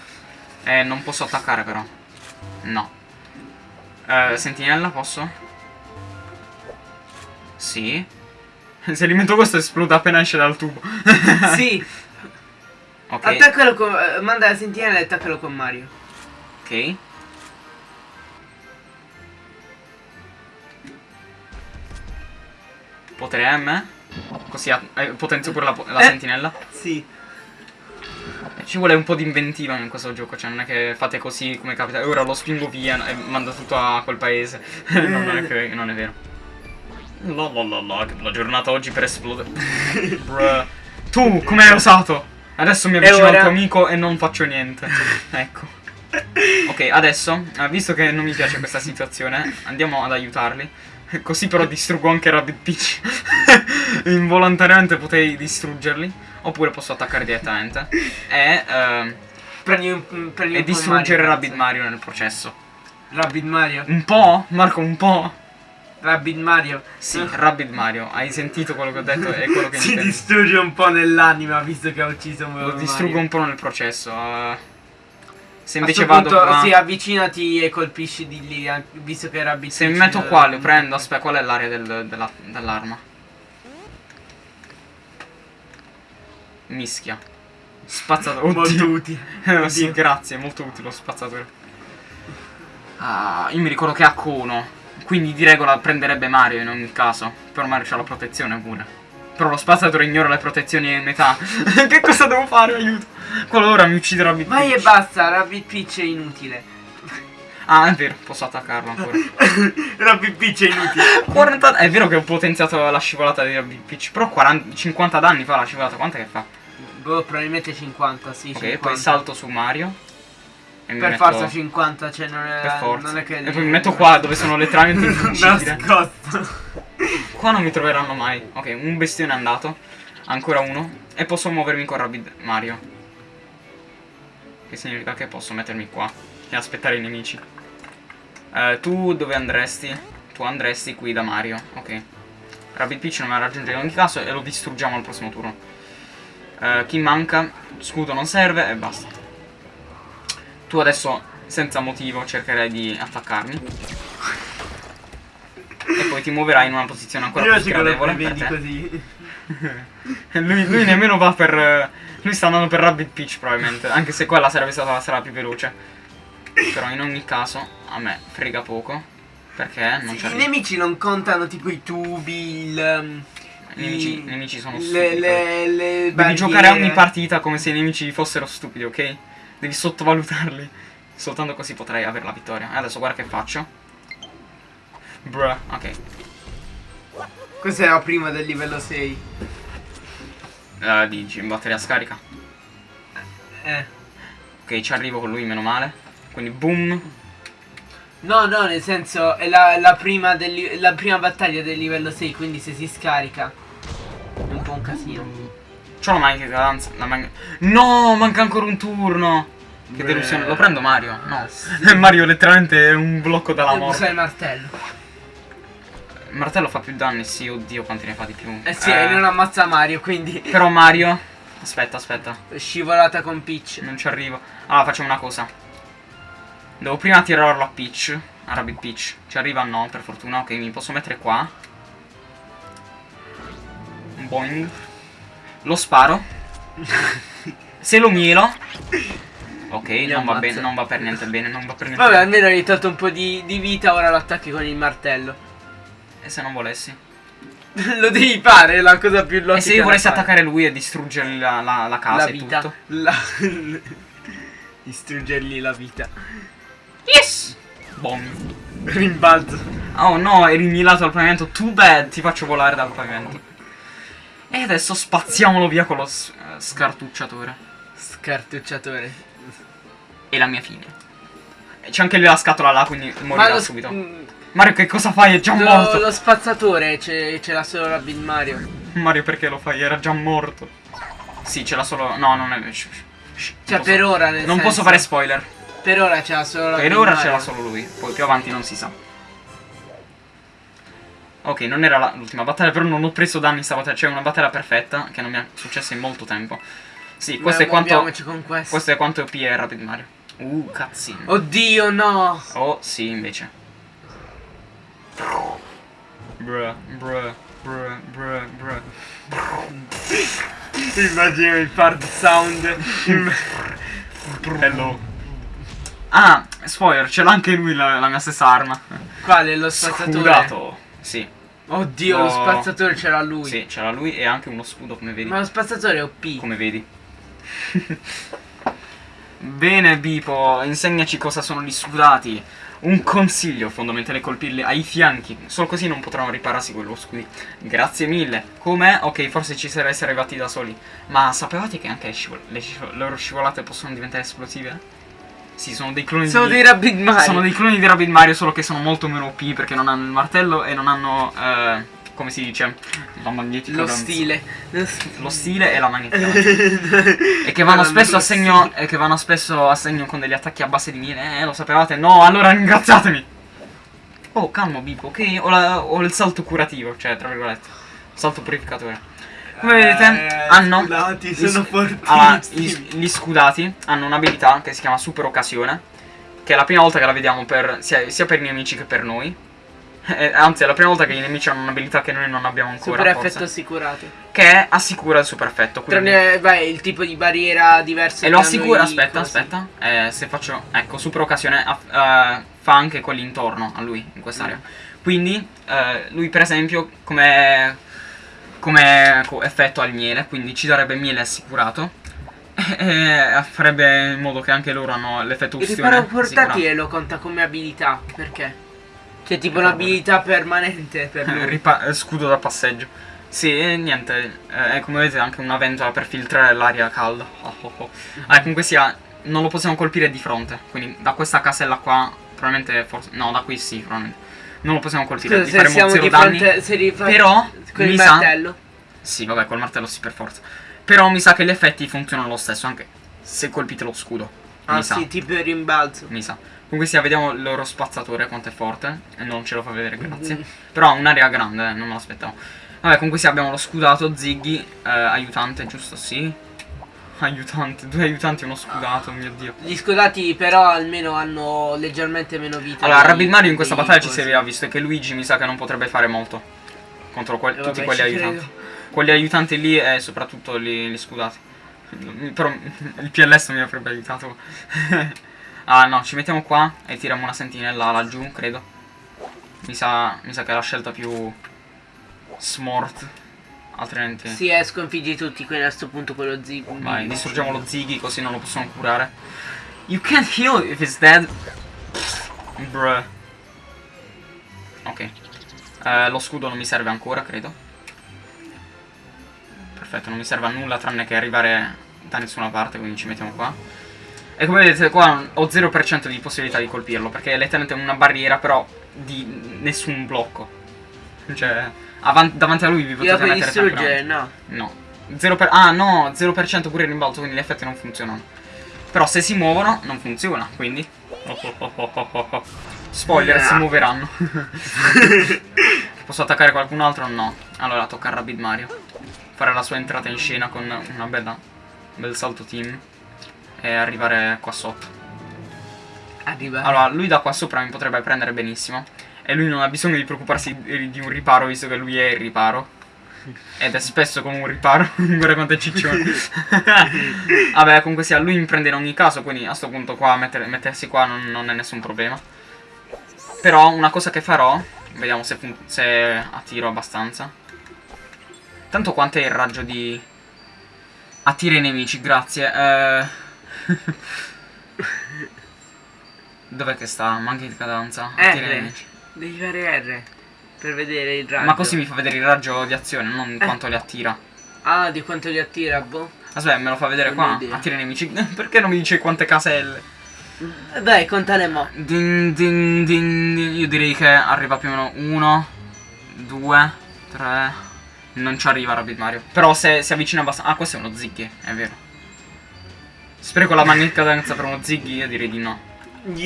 Eh, non posso attaccare però. No. Eh, sentinella, posso? Sì. Se li metto questo esplode appena esce dal tubo. sì, Ok. attaccalo con... eh, manda la sentinella e attaccalo con Mario. Ok. Potere M. Così eh, potenzio pure la, la Eh. sentinella. Sì. Ci vuole un po' di inventiva in questo gioco, cioè non è che fate così come capita. E ora lo spingo via e mando tutto a quel paese. non, non è che- non è vero. La la la la, la giornata oggi per esplodere. Tu, come hai osato? Adesso mi avvicino al tuo amico e non faccio niente. ecco. Ok, adesso, eh, visto che non mi piace questa situazione, andiamo ad aiutarli. Così però distruggo anche Rabbit Peach. Involontariamente potrei distruggerli. Oppure posso attaccare direttamente. E, ehm, Prendi un, prendi e un po' distruggere Mario, Rabbit Mario nel processo. Rabbit Mario. Un po'? Marco, un po'? Rabbit Mario. Sì, Rabbit Mario. Hai sentito quello che ho detto? È quello che si intendo. distrugge un po' nell'anima visto che ha ucciso un Lo distruggo un po' nel processo. eh. se invece vado punto, qua. Sì, avvicinati e colpisci di lì, visto che Rabbit Se mi metto qua, lo prendo. Aspetta, qual è l'area del- della- Mischia. Spazzatore. Molto utile. Sì, Oddio. grazie, molto utile lo spazzatore. Ah, io mi ricordo che ha Kono. Quindi di regola prenderebbe Mario in ogni caso. Però Mario c'ha la protezione pure. Però lo spazzatore ignora le protezioni in metà. che cosa devo fare? Aiuto. Qualora mi ucciderà Big Vai e Peach. basta, Rabbit Peach è inutile. Ah, è vero, posso attaccarlo ancora. Rabbit Peach è inutile. 40 È vero che ho potenziato la scivolata di Big Peach. Però 40 50 danni fa la scivolata. Quanto che fa? Boh, probabilmente 50, sì, Ok, 50. poi salto su Mario. E Per metto- forza 50, cioè non è... Per forza. Non è che... E poi mi metto qua dove sono letteralmente invincibile. Qua non mi troveranno mai. Ok, un bestione è andato. Ancora uno. E posso muovermi con Rabbid Mario. Che significa che posso mettermi qua e aspettare i nemici. Eh, tu dove andresti? Tu andresti qui da Mario. Ok. Rabbid Peach non mi raggiunge in ogni caso e lo distruggiamo al prossimo turno. Eh, chi manca? Scudo non serve e basta. Tu adesso, senza motivo, cercherai di attaccarmi. E poi ti muoverai in una posizione ancora Io più ci quello gradevole per vedi te. così. lui, lui nemmeno va per. eh, Lui sta andando per Rabbit Peach probabilmente. Anche se quella sarebbe stata la strada più veloce. Però in ogni caso, a me frega poco. Perché non Sì, c'è. I nemici non contano tipo i tubi, il... I nemici, i- i nemici sono stupidi. le, le Devi barriere. giocare ogni partita come se i nemici fossero stupidi, ok? Devi sottovalutarli. Soltanto così potrai avere la vittoria. E adesso guarda che faccio. Bruh, ok. Cos'era prima del livello 6? Uh, dici, batteria scarica. Eh. Ok, ci arrivo con lui, meno male. Quindi boom. No, no, nel senso è la, la prima del la prima battaglia del livello 6, quindi se si scarica casino. C'ho la manica cadenza. La man- No, manca ancora un turno. Che Beh. delusione. Lo prendo Mario? No. Mario letteralmente è un blocco dalla Devo morte. il martello. Il martello fa più danni, sì, oddio quanti ne fa di più. Eh sì, e non ammazza Mario, quindi Però Mario. Aspetta, aspetta. scivolata con Peach. Non ci arrivo. Allora facciamo una cosa. Devo prima tirarlo a Peach. Rabbit Peach. Ci arriva no, per fortuna. Ok, mi posso mettere qua. Boing. Lo sparo. Se lo mielo. Ok, non va, bene, non va per niente bene, non va per niente Vabbè, bene. almeno hai tolto un po' di, di vita, ora lo attacchi con il martello. E se non volessi? lo devi fare, è la cosa più logica. E se io volessi attaccare lui e distruggergli la, la, la casa la e vita. tutto? La... Distruggergli la vita. Yes! Boom. Rimbalzo. Oh no, eri mielato al pavimento. Too bad, ti faccio volare dal pavimento. E adesso spaziamolo via con lo eh, scartucciatore. Scartucciatore. E la mia fine. E C'è anche lui la scatola là, quindi morirà lo, subito. mm, Mario che cosa fai? È già lo, morto. lo spazzatore ce, l'ha solo Rabbit Mario. Mario perché lo fai? Era già morto. Sì, ce l'ha solo... No, non è... shh, non Cioè, posso- per ora nel Non senso- posso fare spoiler. Per ora ce l'ha solo Per ora Mario. ce l'ha solo lui. Poi più avanti non si sa. Ok, non era l'ultima battaglia, però non ho preso danni stavolta. C'è una battaglia perfetta che non mi è successa in molto tempo. Sì, questo Ma è quanto... con questo. Questo è quanto OP è Rapid Mario. Uh, cazzino. Oddio, no. Oh, sì, invece. Bruh, bruh, bruh, bruh, bruh. Immagino il part sound. Hello. Ah, spoiler, ce l'ha anche lui la, la mia stessa arma. Quale? Lo spazzatore? Scudato. Sì, Oddio, lo No. spazzatore ce l'ha lui. sì, ce l'ha lui e anche uno scudo, come vedi. Ma lo spazzatore è OP. Come vedi. Bene, Bipo, insegnaci cosa sono gli scudati. Un consiglio fondamentale è colpirli ai fianchi, solo così non potranno ripararsi quello scudi. Grazie mille. Com'è? Ok, forse ci sareste arrivati da soli. Ma sapevate che anche le, scivol- le le loro scivolate possono diventare esplosive? Sì, sono dei cloni Sono di... dei Rabbit Mario. Sono dei cloni di Rabbit Mario, solo che sono molto meno OP perché non hanno il martello e non hanno... eh, come si dice? La magnetica Lo danza. stile. Lo stile e la magnetica. E che vanno spesso a segno. E che vanno spesso a segno con degli attacchi a base di miele. Eh, lo sapevate? No, allora ringraziatemi. Oh, calmo, Bipo, ok? Ho, la- ho il salto curativo, cioè, tra virgolette. Salto purificatore. Come vedete, Eh, hanno. scudati, gli sono fortissimi. allora, gli, gli scudati hanno un'abilità che si chiama Super Occasione. Che è la prima volta che la vediamo per, sia, sia per i nemici che per noi. Eh, anzi, è la prima volta che i nemici hanno un'abilità che noi non abbiamo ancora. Super forse. effetto assicurato. Che assicura il super effetto. Quindi... Tranne, vai, il tipo di barriera diverso. E lo assicura, aspetta, cosi. aspetta. Eh, se faccio, ecco, super occasione eh, fa anche quelli intorno a lui, in quest'area. Mm. Quindi, eh, lui per esempio, come, come co- effetto ha il miele, quindi ci darebbe miele assicurato. E farebbe in modo che anche loro hanno l'effetto Il ustione riparo assicurato. portatile lo conta come abilità. Perché? C'è tipo Riparo- un'abilità permanente per lui. Eh, scudo da passeggio. Sì, e niente, eh, come vedete anche una ventola per filtrare l'aria calda. Oh, oh, oh. Ah, comunque sia, non lo possiamo colpire di fronte, quindi da questa casella qua, probabilmente, forse, no, da qui sì, probabilmente. Non lo possiamo colpire, Scusa, se faremo siamo zero di danni. fronte. Se rifa- Però, con mi il sa... martello. Sì, vabbè, col martello sì, per forza. Però mi sa che gli effetti funzionano lo stesso, anche se colpite lo scudo. Mi Ah, sa. sì, tipo il rimbalzo. Mi sa. Comunque sia, vediamo il loro spazzatore quanto è forte. E non ce lo fa vedere, grazie. Mm. Però ha un'area grande, eh, non me l'aspettavo. Vabbè, comunque sia, abbiamo lo scudato, Ziggy, eh, aiutante, giusto? Sì. Aiutante, due aiutanti e uno scudato, mio dio. Gli scudati però almeno hanno leggermente meno vita. Allora, dei- Rabbit Mario in questa battaglia ci cosi. serviva, visto che Luigi mi sa che non potrebbe fare molto. Contro que- Eh, tutti vabbè, quegli ci aiutanti. credo. Quelli aiutanti lì e soprattutto gli, gli scudati. Però il PLS mi avrebbe aiutato. ah no, ci mettiamo qua e tiriamo una sentinella laggiù, credo. Mi sa, mi sa che è la scelta più smart. Altrimenti... Sì, eh, sconfiggi tutti, quindi a sto punto quello zig. Vai, distruggiamo lo Ziggy così non lo possiamo curare. You can't heal if it's dead. Bruh. Ok. Eh, lo scudo non mi serve ancora, credo. Perfetto, non mi serve a nulla tranne che arrivare da nessuna parte, quindi ci mettiamo qua. E come vedete qua ho 0% di possibilità di colpirlo, perché è letteralmente una barriera, però di nessun blocco. Cioè, avan- davanti a lui vi Io potete puoi mettere distruggere, tranquillamente. no. No. 0 per- ah no, 0% pure il rimbalzo, quindi gli effetti non funzionano. Però se si muovono non funziona, quindi... Oh, oh, oh, oh, oh, oh. Spoiler, si Ah. muoveranno. Posso attaccare qualcun altro? No. Allora tocca a Rabbit Mario. Fare la sua entrata in scena con una bella... un bel salto team. E arrivare qua sotto. Arriva. Allora, lui da qua sopra mi potrebbe prendere benissimo. E lui non ha bisogno di preoccuparsi di un riparo, visto che lui è il riparo. Ed è spesso come un riparo. Guarda quanto è ciccione. Vabbè, comunque sia, lui mi prende in ogni caso, quindi a sto punto qua, mettere- mettersi qua non, non è nessun problema. Però una cosa che farò, vediamo se, se attiro abbastanza. Tanto quanto è il raggio di... Attira i nemici, grazie. Eh... Dov'è che sta? Manca di cadenza. Attira i R. nemici. Devi fare R. Per vedere il raggio. Ma così mi fa vedere il raggio di azione, non Eh. quanto li attira. Ah, di quanto li attira, boh. Aspetta, me lo fa vedere Non qua. idea. Attira i nemici. Perché non mi dice quante caselle? Eh, Dai, contane mo. Din, din, din. Io direi che arriva più o meno 1, 2, 3. Non ci arriva Rabbit Mario. Però se si avvicina abbastanza. Ah, questo è uno Ziggy, è vero. Spreco la magnetica cadenza per uno Ziggy? Io direi di no. Gli,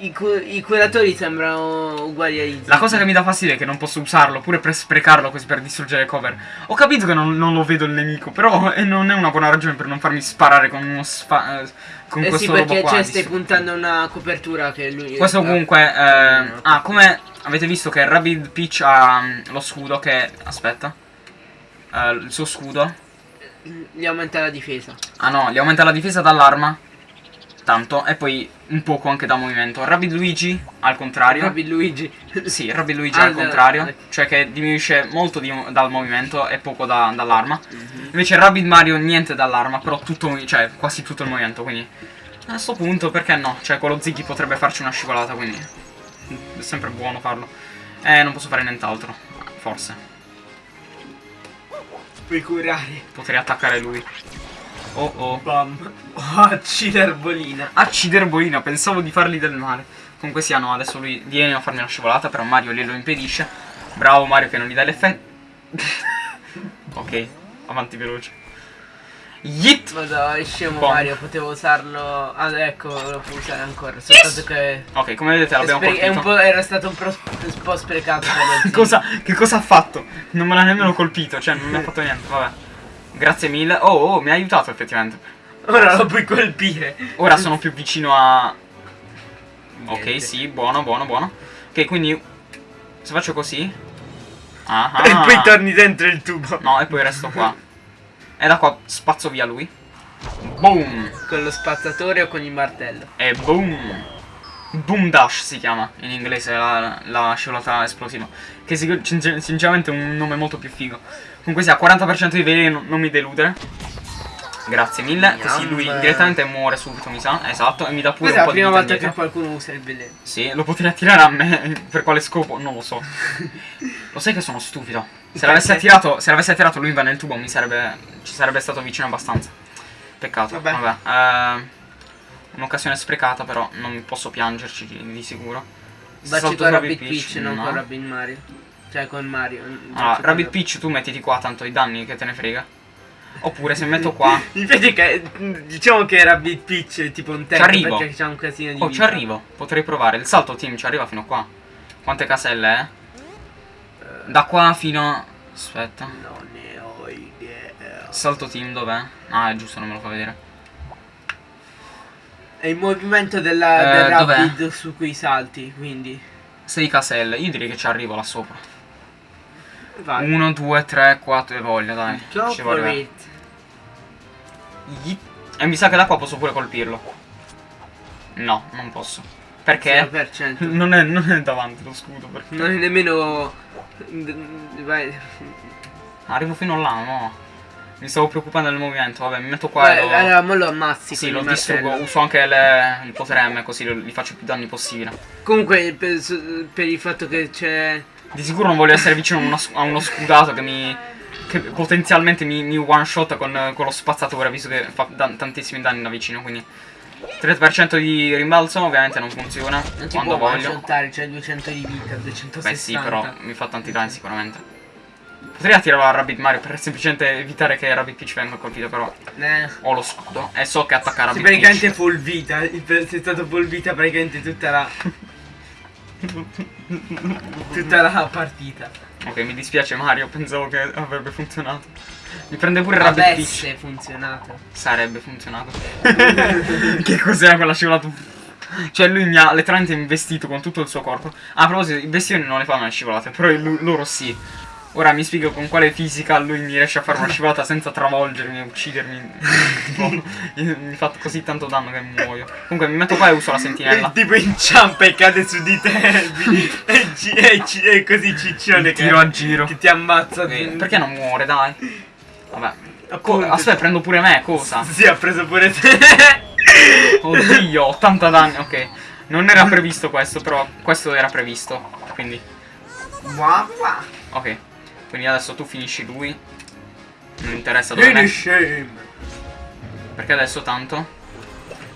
i, I curatori sembrano uguali ai La cosa che mi dà fastidio è che non posso usarlo, pure per sprecarlo così per distruggere le cover. Ho capito che non, non lo vedo il nemico, però eh, non è una buona ragione per non farmi sparare con uno sfa- eh, con Eh sì, questo robo perché qua. cioè, stai puntando a una copertura che lui... Questo comunque... eh, ah, come avete visto che Rabbit Peach ha mm, lo scudo che... Aspetta. Eh, il suo scudo. Gli aumenta la difesa. Ah no, gli aumenta la difesa dall'arma. Tanto. E poi un poco anche da movimento. Rabbit Luigi, al contrario. Rabbit Luigi. Sì, Rabbit Luigi Ah, al da- contrario, cioè che diminuisce molto di- dal movimento e poco da- dall'arma. Mhm. Invece Rabbit Mario niente dall'arma, però tutto, cioè quasi tutto il movimento, quindi a sto punto perché no? Cioè quello Ziggy potrebbe farci una scivolata, quindi è sempre buono farlo. Eh, non posso fare nient'altro, forse. Puoi curare. Potrei attaccare lui. Oh oh. Bam. Oh, ciderbolina. Acciderbolina, pensavo di fargli del male. Comunque sia, no, adesso lui viene a farmi una scivolata, però Mario glielo impedisce. Bravo Mario che non gli dà l'effetto. ok, avanti veloce. Yeet! Ma dai, scemo Bom. Mario, potevo usarlo. Ah, ecco, lo può usare ancora. Soltanto che. Ok, come vedete l'abbiamo colpito. era stato un, un po' sprecato cosa, che cosa ha fatto? Non me l'ha nemmeno colpito, cioè non mi ha fatto niente, vabbè. Grazie mille. Oh, oh, mi ha aiutato effettivamente. Ora lo puoi colpire. Ora sono più vicino a... Ok, Niente. sì, buono, buono, buono. Ok, quindi... Se faccio così... Ah, ah. E poi torni dentro il tubo. No, e poi resto qua. E da qua spazzo via lui. Boom! Con lo spazzatore o con il martello? E boom! Boom Dash si chiama in inglese la, la scivolata esplosiva. Che si- sincer- sinceramente è un nome molto più figo. Comunque sia, 40% di veleno, non mi deludere. Grazie mille. Così lui direttamente muore subito, mi sa. Esatto, e mi dà pure Questa è un la po' di prima vita volta che qualcuno usa il veleno. Sì, lo potrei attirare a me. Per quale scopo? Non lo so. Lo sai che sono stupido. Se l'avesse attirato, attirato lui va nel tubo, mi sarebbe. ci sarebbe stato vicino abbastanza. Peccato. Vabbè. Vabbè. eh, Un'occasione sprecata, però non posso piangerci di, sicuro. Baci Salto con su Rabbit Peach, non no. con Rabbit Mario. Cioè con Mario. Con Rabbit Peach tu mettiti qua, tanto i danni che te ne frega. Oppure se metto qua. Vedi che diciamo che Rabbit Peach è tipo un tank arrivo. perché c'ha un casino di Oh, ci arrivo. Potrei provare. Il salto team ci arriva fino qua. Quante caselle, eh? Da qua fino. Aspetta. Non ne ho idea. Salto team dov'è? Ah, è giusto, non me lo fa vedere. È il movimento della, Eh, del? Rabbit su cui salti, quindi. 6 caselle. Io direi che ci arrivo là sopra. Vai. 1, 2, 3, 4 e voglio, dai. Go Ci for. E mi sa che da qua posso pure colpirlo. No, non posso. Perché? 0%. Non è, non è davanti lo scudo. Perché? Non è nemmeno. Vai. Arrivo fino là, no. Mi stavo preoccupando del movimento. Vabbè, mi metto qua Vai, e lo... allora, mo lo ammazzi. Sì, lo distruggo. Uso anche le- il potere M così gli faccio più danni possibile. Comunque, per, per il fatto che c'è. Di sicuro non voglio essere vicino a uno, a uno scudato che mi. che potenzialmente mi, mi one shot con, con lo spazzatore, visto che fa dan- tantissimi danni da vicino. Quindi 30% di rimbalzo ovviamente non funziona Non ti quando può voglio. one-shottare, c'è 200 di vita, 260. Beh sì, però mi fa tanti danni sicuramente. Potrei attirare a Rabbit Mario per semplicemente evitare che Rabbit Peach venga colpito, però Eh. ho lo scudo e so che attacca Rabbit praticamente Peach. full vita, sei stato full vita praticamente tutta la. Tutta la partita. Ok, mi dispiace Mario, pensavo che avrebbe funzionato. Mi prende pure Rabbit Peach. Avesse funzionato. Sarebbe funzionato. che cos'era quella scivolata? Cioè lui mi ha letteralmente investito con tutto il suo corpo. Ah, a proposito, i bestioni non le fanno le scivolate, però loro sì. Ora mi spiego con quale fisica lui mi riesce a fare una scivolata senza travolgermi e uccidermi. Tipo, mi fa così tanto danno che muoio. Comunque mi metto qua e uso la sentinella. tipo inciampa e cade su di te e, ci- e ci- e così ciccione che, Tiro a giro. che ti ammazza. Ok, Perché non muore, dai? Vabbè. Appunto. aspetta, prendo pure me, cosa? Sì, ha preso pure te. Oddio, 80 danni, ok. Non era previsto questo, però questo era previsto. Quindi, Wow, wow. ok. Quindi adesso tu finisci lui. Non interessa dove me. shame. Perché adesso tanto.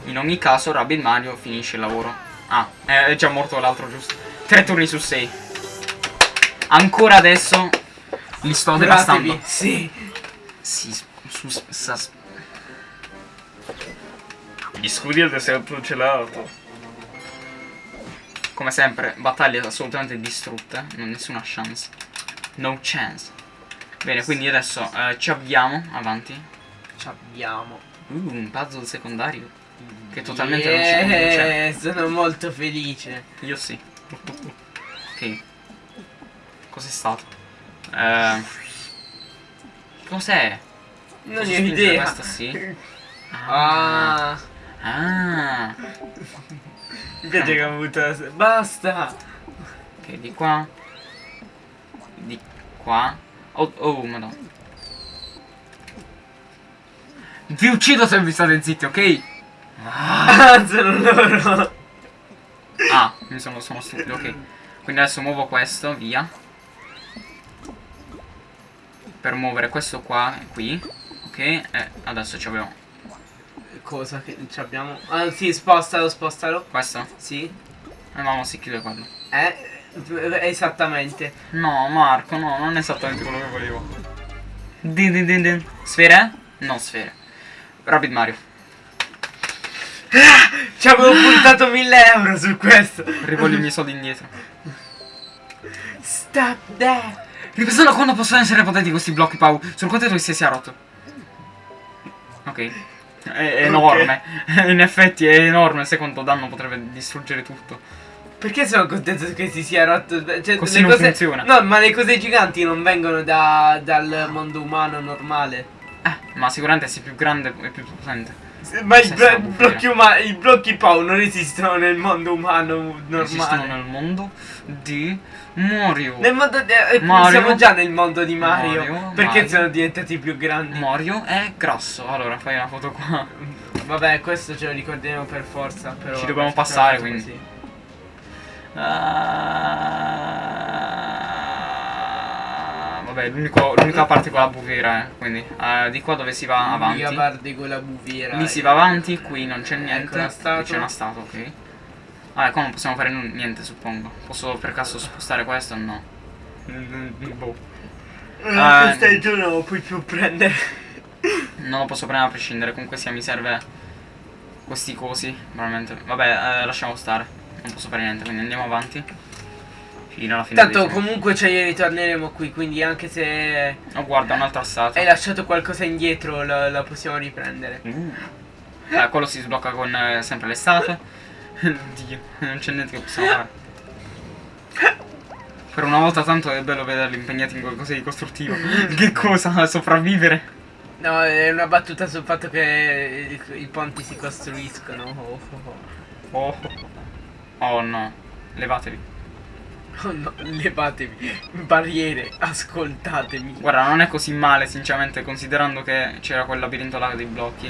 In ogni caso, Rabbit Mario finisce il lavoro. Ah, è già morto l'altro, giusto? Tre turni su 6. Ancora adesso li sto devastando. Curatevi. Sì. Si, su, sa, Gli scudi del deserto gelato. Come sempre, battaglie assolutamente distrutte. Non nessuna chance. No chance. Bene, quindi adesso eh, ci avviamo avanti. Ci abbiamo. Uh, un puzzle secondario. Che totalmente non ci. Yeah, sono molto felice. Io sì. ok. Cos'è stato? Eh, cos'è? Non ne ho idea. Questa sì. Ah. Ah. Mi piace che ho avuto. Basta. Ok, di qua. Di qua. Oh, oh, madonna. Vi uccido se vi state zitti, ok? Ah, loro. Ah, mi sono, sono stupido, ok. Quindi adesso muovo questo, via. Per muovere questo qua, qui. Ok, e adesso ci abbiamo Cosa che ci abbiamo? Ah, sì, spostalo, spostalo. questo. Sì. E mamma si chiude quello. Eh, esattamente. No, Marco, no, non è esattamente quello che volevo. Din din din din. Sfere? No, sfere. Rabbit Mario. Ci avevo puntato 1000 euro su questo. Rivoglio i miei soldi indietro. Stop there. Ripensando a quando possono essere potenti questi blocchi, Pau. Sono contento che si sia rotto. Ok. È, enorme. In effetti è enorme. Se quanto danno potrebbe distruggere tutto. Perché sono contento che si sia rotto? Cioè, Così non cose... funziona. No, ma le cose giganti non vengono da- dal mondo umano normale. Eh, ma sicuramente sei più grande e più potente. Ma i, blo- blocchi umani, i blocchi Pau non esistono nel mondo umano Esistono normale. nel mondo di Mario. Nel mondo di- eh, Mario. siamo già nel mondo di Mario. Mario, perché Mario. sono diventati più grandi? Mario è grasso. Allora, fai una foto qua. Vabbè, questo ce lo ricordiamo per forza. Però Ci dobbiamo passare, così. Ah, vabbè, l'unica parte con la bufera, eh. Quindi, eh, di qua dove si va avanti. L'unica parte con la bufiera. Lì si va avanti, qui non c'è niente. Ecco statua. Qui c'è una statua, ok. Vabbè, qua non possiamo fare niente, suppongo. Posso per caso spostare questo o no? Boh. Ah, Ah, questo è il giorno non lo puoi più prendere. Non lo posso prendere a prescindere, comunque sia mi serve questi cosi, veramente. Vabbè, eh, lasciamo stare. Non posso fare niente, quindi andiamo avanti. Fino alla fine. Tanto comunque ci ritorneremo qui, quindi anche se Oh, guarda, un'altra statua. hai lasciato qualcosa indietro la, la possiamo riprendere. Uh. Eh, quello si sblocca con eh, sempre le statue. Dio, non c'è niente che possiamo fare. Per una volta tanto è bello vederli impegnati in qualcosa di costruttivo. che cosa? Sopravvivere? No, è una battuta sul fatto che i, i ponti si costruiscono. Oh, oh, oh. Oh. No. Levatevi. Oh no, levatevi. Barriere, ascoltatemi. Guarda, non è così male, sinceramente, considerando che c'era quel labirinto là dei blocchi.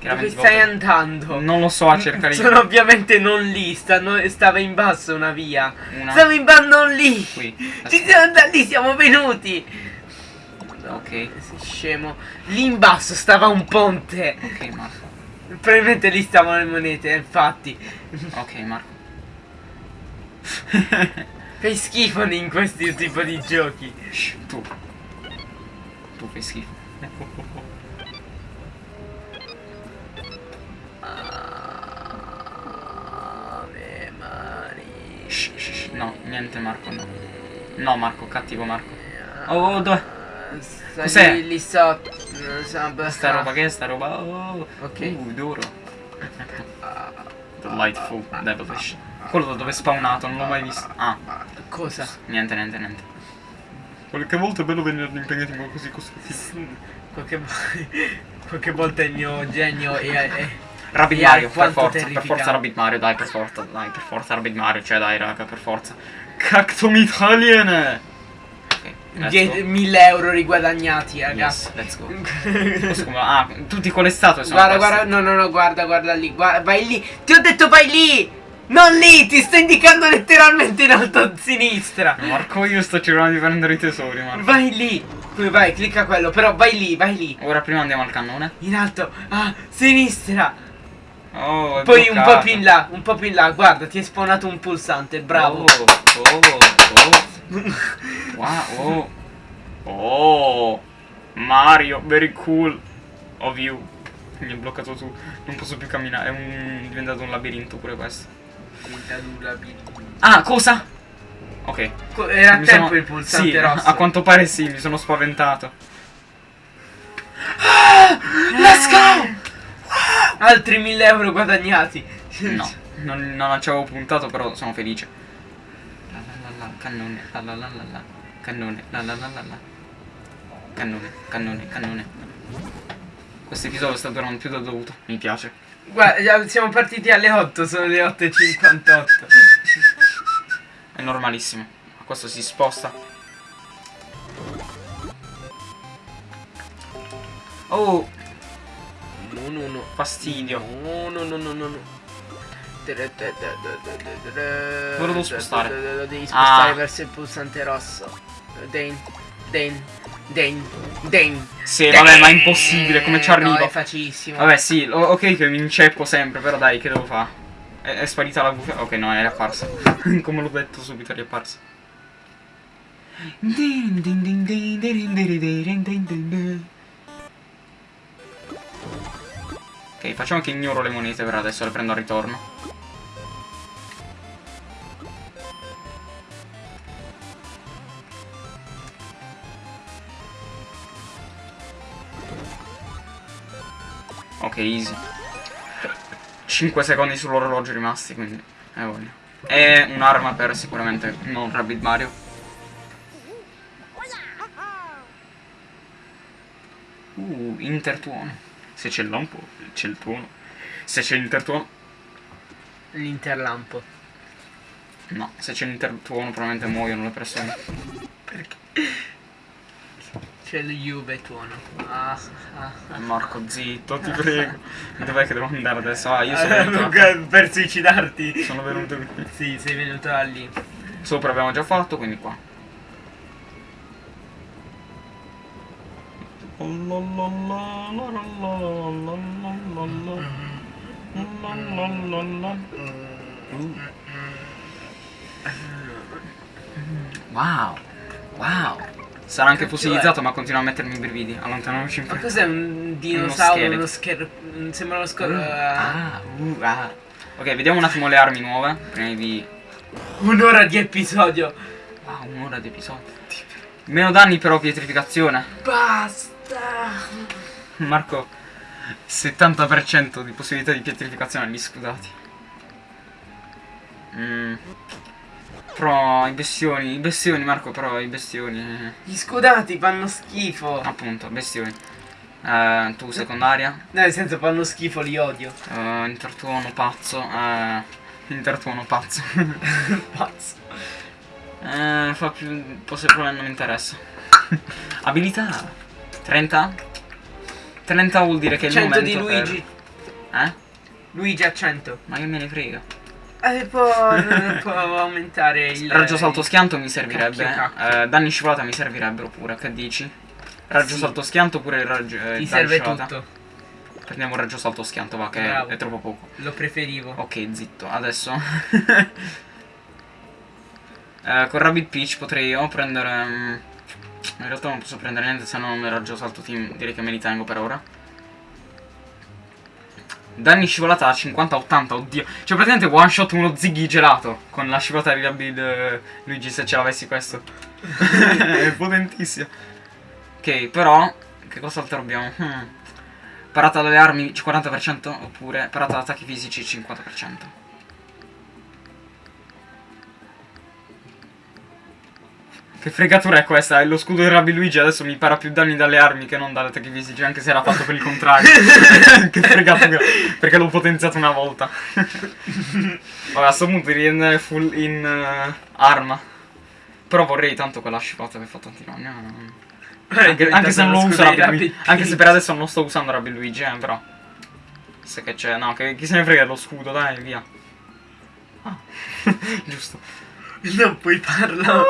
Dove 20 stai volte- andando? Non lo so a cercare di... Sono ovviamente non lì, stanno- stava in basso una via. Una Stavo in basso non lì. qui. Ci siamo da lì, siamo venuti. Ok. Sei scemo. Lì in basso stava un ponte. Ok, Marco. Probabilmente lì stavano le monete, infatti. Ok, Marco. Fai schifo in questi tipo di giochi. Tu. Tu fai schifo. No, niente Marco, no. No Marco, cattivo Marco. Oh, oh, dove? Cos'è? lì, sotto. Sta roba che è sta roba? Oh. Ok. Uh, duro. The Light fu Devilfish. Quello da dove è spawnato, non l'ho mai visto. Ah, Cosa? niente, niente, niente. Qualche volta è bello venire impegnati in qualcosa così costruttivo. Qualche, qualche volta il mio genio è... è- Rabbit Mario, per forza, per forza Rabbit Mario, dai, per forza, dai, per forza Rabbit Mario, cioè dai raga, per forza. Cactum Italien! Ok, let's die- go. 1000 euro riguadagnati, raga. Yes, let's go. Ah, tutti con le statue sono Guarda, guarda, no, no, no, guarda, guarda lì, guarda, vai lì. Ti ho detto vai lì! Non lì, ti sto indicando letteralmente in alto a sinistra. Marco, io sto cercando di prendere i tesori, Marco. Vai lì. Come vai, clicca quello, però vai lì, vai lì. Ora prima andiamo al cannone. In alto, a sinistra. Oh, Poi un po' bloccato. più in là, un po' più in là, guarda, ti è spawnato un pulsante, bravo. Oh, oh, oh. Wow, oh. Oh. Mario, very cool. Of you. Mi ha bloccato tu. Non posso più camminare. È, un- è diventato un labirinto pure questo. Ah, cosa? Ok. Co- Era Mi tempo sono- il pulsante sì, rosso. a quanto pare sì, mi sono spaventato. Let's go! Altri 1000 euro guadagnati. No, non, non ci avevo puntato, però sono felice. La la la la, cannone, la la la la la, cannone, la la la la la. Cannone, cannone, cannone. Questo episodio sta durando più del dovuto, mi piace. Guarda, siamo partiti alle 8, sono le 8.58. È normalissimo. Ma questo si sposta. Oh, No, no, no. fastidio. No, no, no, no, no, no. Dove lo devo spostare? Lo devi spostare Ah. verso il pulsante rosso. Den, den, den, den. Sì, vabbè, ma è impossibile, come ci No, arrivo? è facilissimo. Vabbè, sì, ok che mi inceppo sempre, però dai, che devo fare? È, è sparita la bufera? Ok, no, è apparsa. Come l'ho detto subito, è riapparsa. Ok, facciamo che ignoro le monete per adesso, le prendo al ritorno. Ok, easy. 5 secondi sull'orologio rimasti, quindi. Eh voglio. E un'arma per sicuramente non Rabbit Mario. Uh, intertuono. Se c'è il lampo, c'è il tuono. Se c'è l'intertuono. L'interlampo. No, se c'è l'intertuono probabilmente muoiono le persone. C'è lo Juve tuono. Ah, ah. Eh, Marco, zitto, ti prego. Dov'è che devo andare adesso? Ah, io sono Eh, venuto. Luca, per suicidarti. Sono venuto qui. Sì, sei venuto da lì. Sopra abbiamo già fatto, quindi qua. Wow, wow. Sarà anche fossilizzato, ma continua a mettermi i brividi. Allontaniamoci in Ma fretta. cos'è un dinosauro? scheletro. Uno scher... mm, Sembra uno scor... Ah, uh, ah. Ok, vediamo un attimo le armi nuove. Prima di. Un'ora di episodio. Wow, un'ora di episodio. Meno danni però pietrificazione. Basta. Marco, 70% di possibilità di pietrificazione agli scudati. Mm. Però i bestioni, i bestioni Marco, però i bestioni... eh, Gli scudati fanno schifo. appunto, bestioni. Eh, tu secondaria, No, nel senso fanno schifo, li odio. eh, intertuono pazzo, eh, intertuono pazzo. Pazzo. eh, fa più... possibile non mi interessa. Abilità. 30? 30 vuol dire che il 100 di momento per- Luigi. Eh? Luigi a 100. Ma che me ne frega. Eh, può, può aumentare il... Raggio salto schianto mi servirebbe. Cacchio, cacchio. eh, danni scivolata mi servirebbero pure. Che dici? Raggio Sì. salto schianto oppure il raggio. eh, Ti serve scivolata? tutto. Prendiamo il raggio salto schianto, va, che è, Bravo. è troppo poco. Lo preferivo. Ok, zitto. Adesso. eh, con Rabbit Peach potrei io prendere. mm, in realtà non posso prendere niente, se no non il raggio salto team. Direi che me li tengo per ora. Danni scivolata a 50-80, oddio. Cioè praticamente one shot uno Ziggy gelato. Con la scivolata di Rabbit eh, Luigi se ce l'avessi questo. È potentissimo. Ok, però. Che cosa altro abbiamo? Hmm. Parata dalle armi 40% oppure parata da attacchi fisici 50%. Che fregatura è questa? È lo scudo di Rabbi Luigi adesso mi para più danni dalle armi che non dalle attacchi fisici, anche se era fatto per il contrario. che fregatura. Perché l'ho potenziato una volta. Vabbè, a sto punto andare full in eh, arma. Però vorrei tanto quella scivolata che fa tanti danni. eh. Anche, anche se non lo uso Rabbi Luigi. Anche se per adesso non sto usando Rabbi Luigi, eh, però. Se che c'è. No, che chi se ne frega dello scudo, dai, via. Ah. Giusto. Non puoi farlo.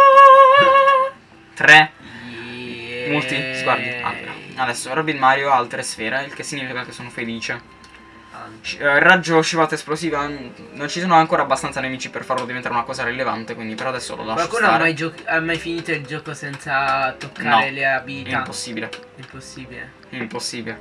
3 multi sguardi. Ah, adesso Robin Mario ha altre sfere, il che significa che sono felice. Eh, raggio scivolata esplosiva. Non ci sono ancora abbastanza nemici per farlo diventare una cosa rilevante, quindi per adesso lo lascio Qualcuno ha stare. mai, gio- ha mai finito il gioco senza toccare No, le abilità? Impossibile. Impossibile. Impossibile.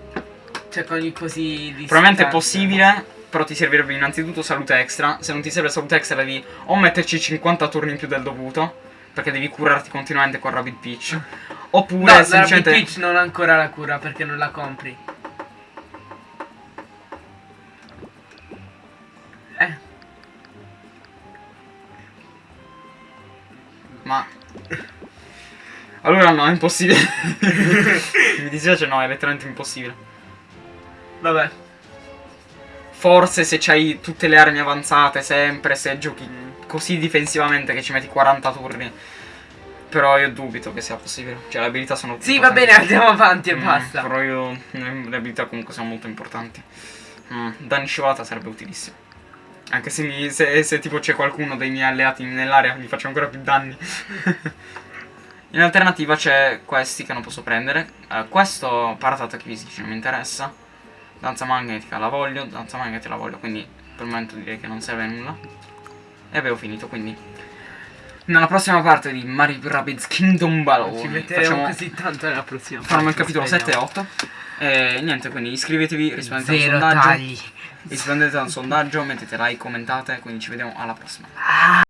Cioè con i così di Probabilmente è possibile, però ti servirebbe innanzitutto salute extra. Se non ti serve salute extra devi o metterci 50 turni in più del dovuto, perché devi curarti continuamente con Rabbit Peach. Oppure No, semplicemente... Peach non ha ancora la cura perché non la compri. Eh, Ma... Allora no, è impossibile. Mi dispiace, no, è letteralmente impossibile. vabbè. Forse se c'hai tutte le armi avanzate sempre, se giochi così difensivamente che ci metti 40 turni. Però io dubito che sia possibile. Cioè le abilità sono... Sì, va bene, andiamo avanti e Mm, basta. Però io... Le abilità comunque sono molto importanti. Mm, danni scivolata sarebbe utilissimo. Anche se, mi, se, se tipo c'è qualcuno dei miei alleati nell'area gli faccio ancora più danni. In alternativa c'è questi che non posso prendere. Eh, questo parata attacchi fisici non mi interessa. Danza magnetica la voglio, danza magnetica la voglio, quindi per il momento direi che non serve a nulla. E avevo finito, quindi. Nella prossima parte di Mario Rabbids Kingdom Battle Ci metteremo facciamo, così tanto nella prossima faremo il capitolo 7 e speriamo. 8. E niente, quindi iscrivetevi, rispondete al Zero sondaggio. tagli. Rispondete al sondaggio, mettete like, commentate, quindi ci vediamo alla prossima.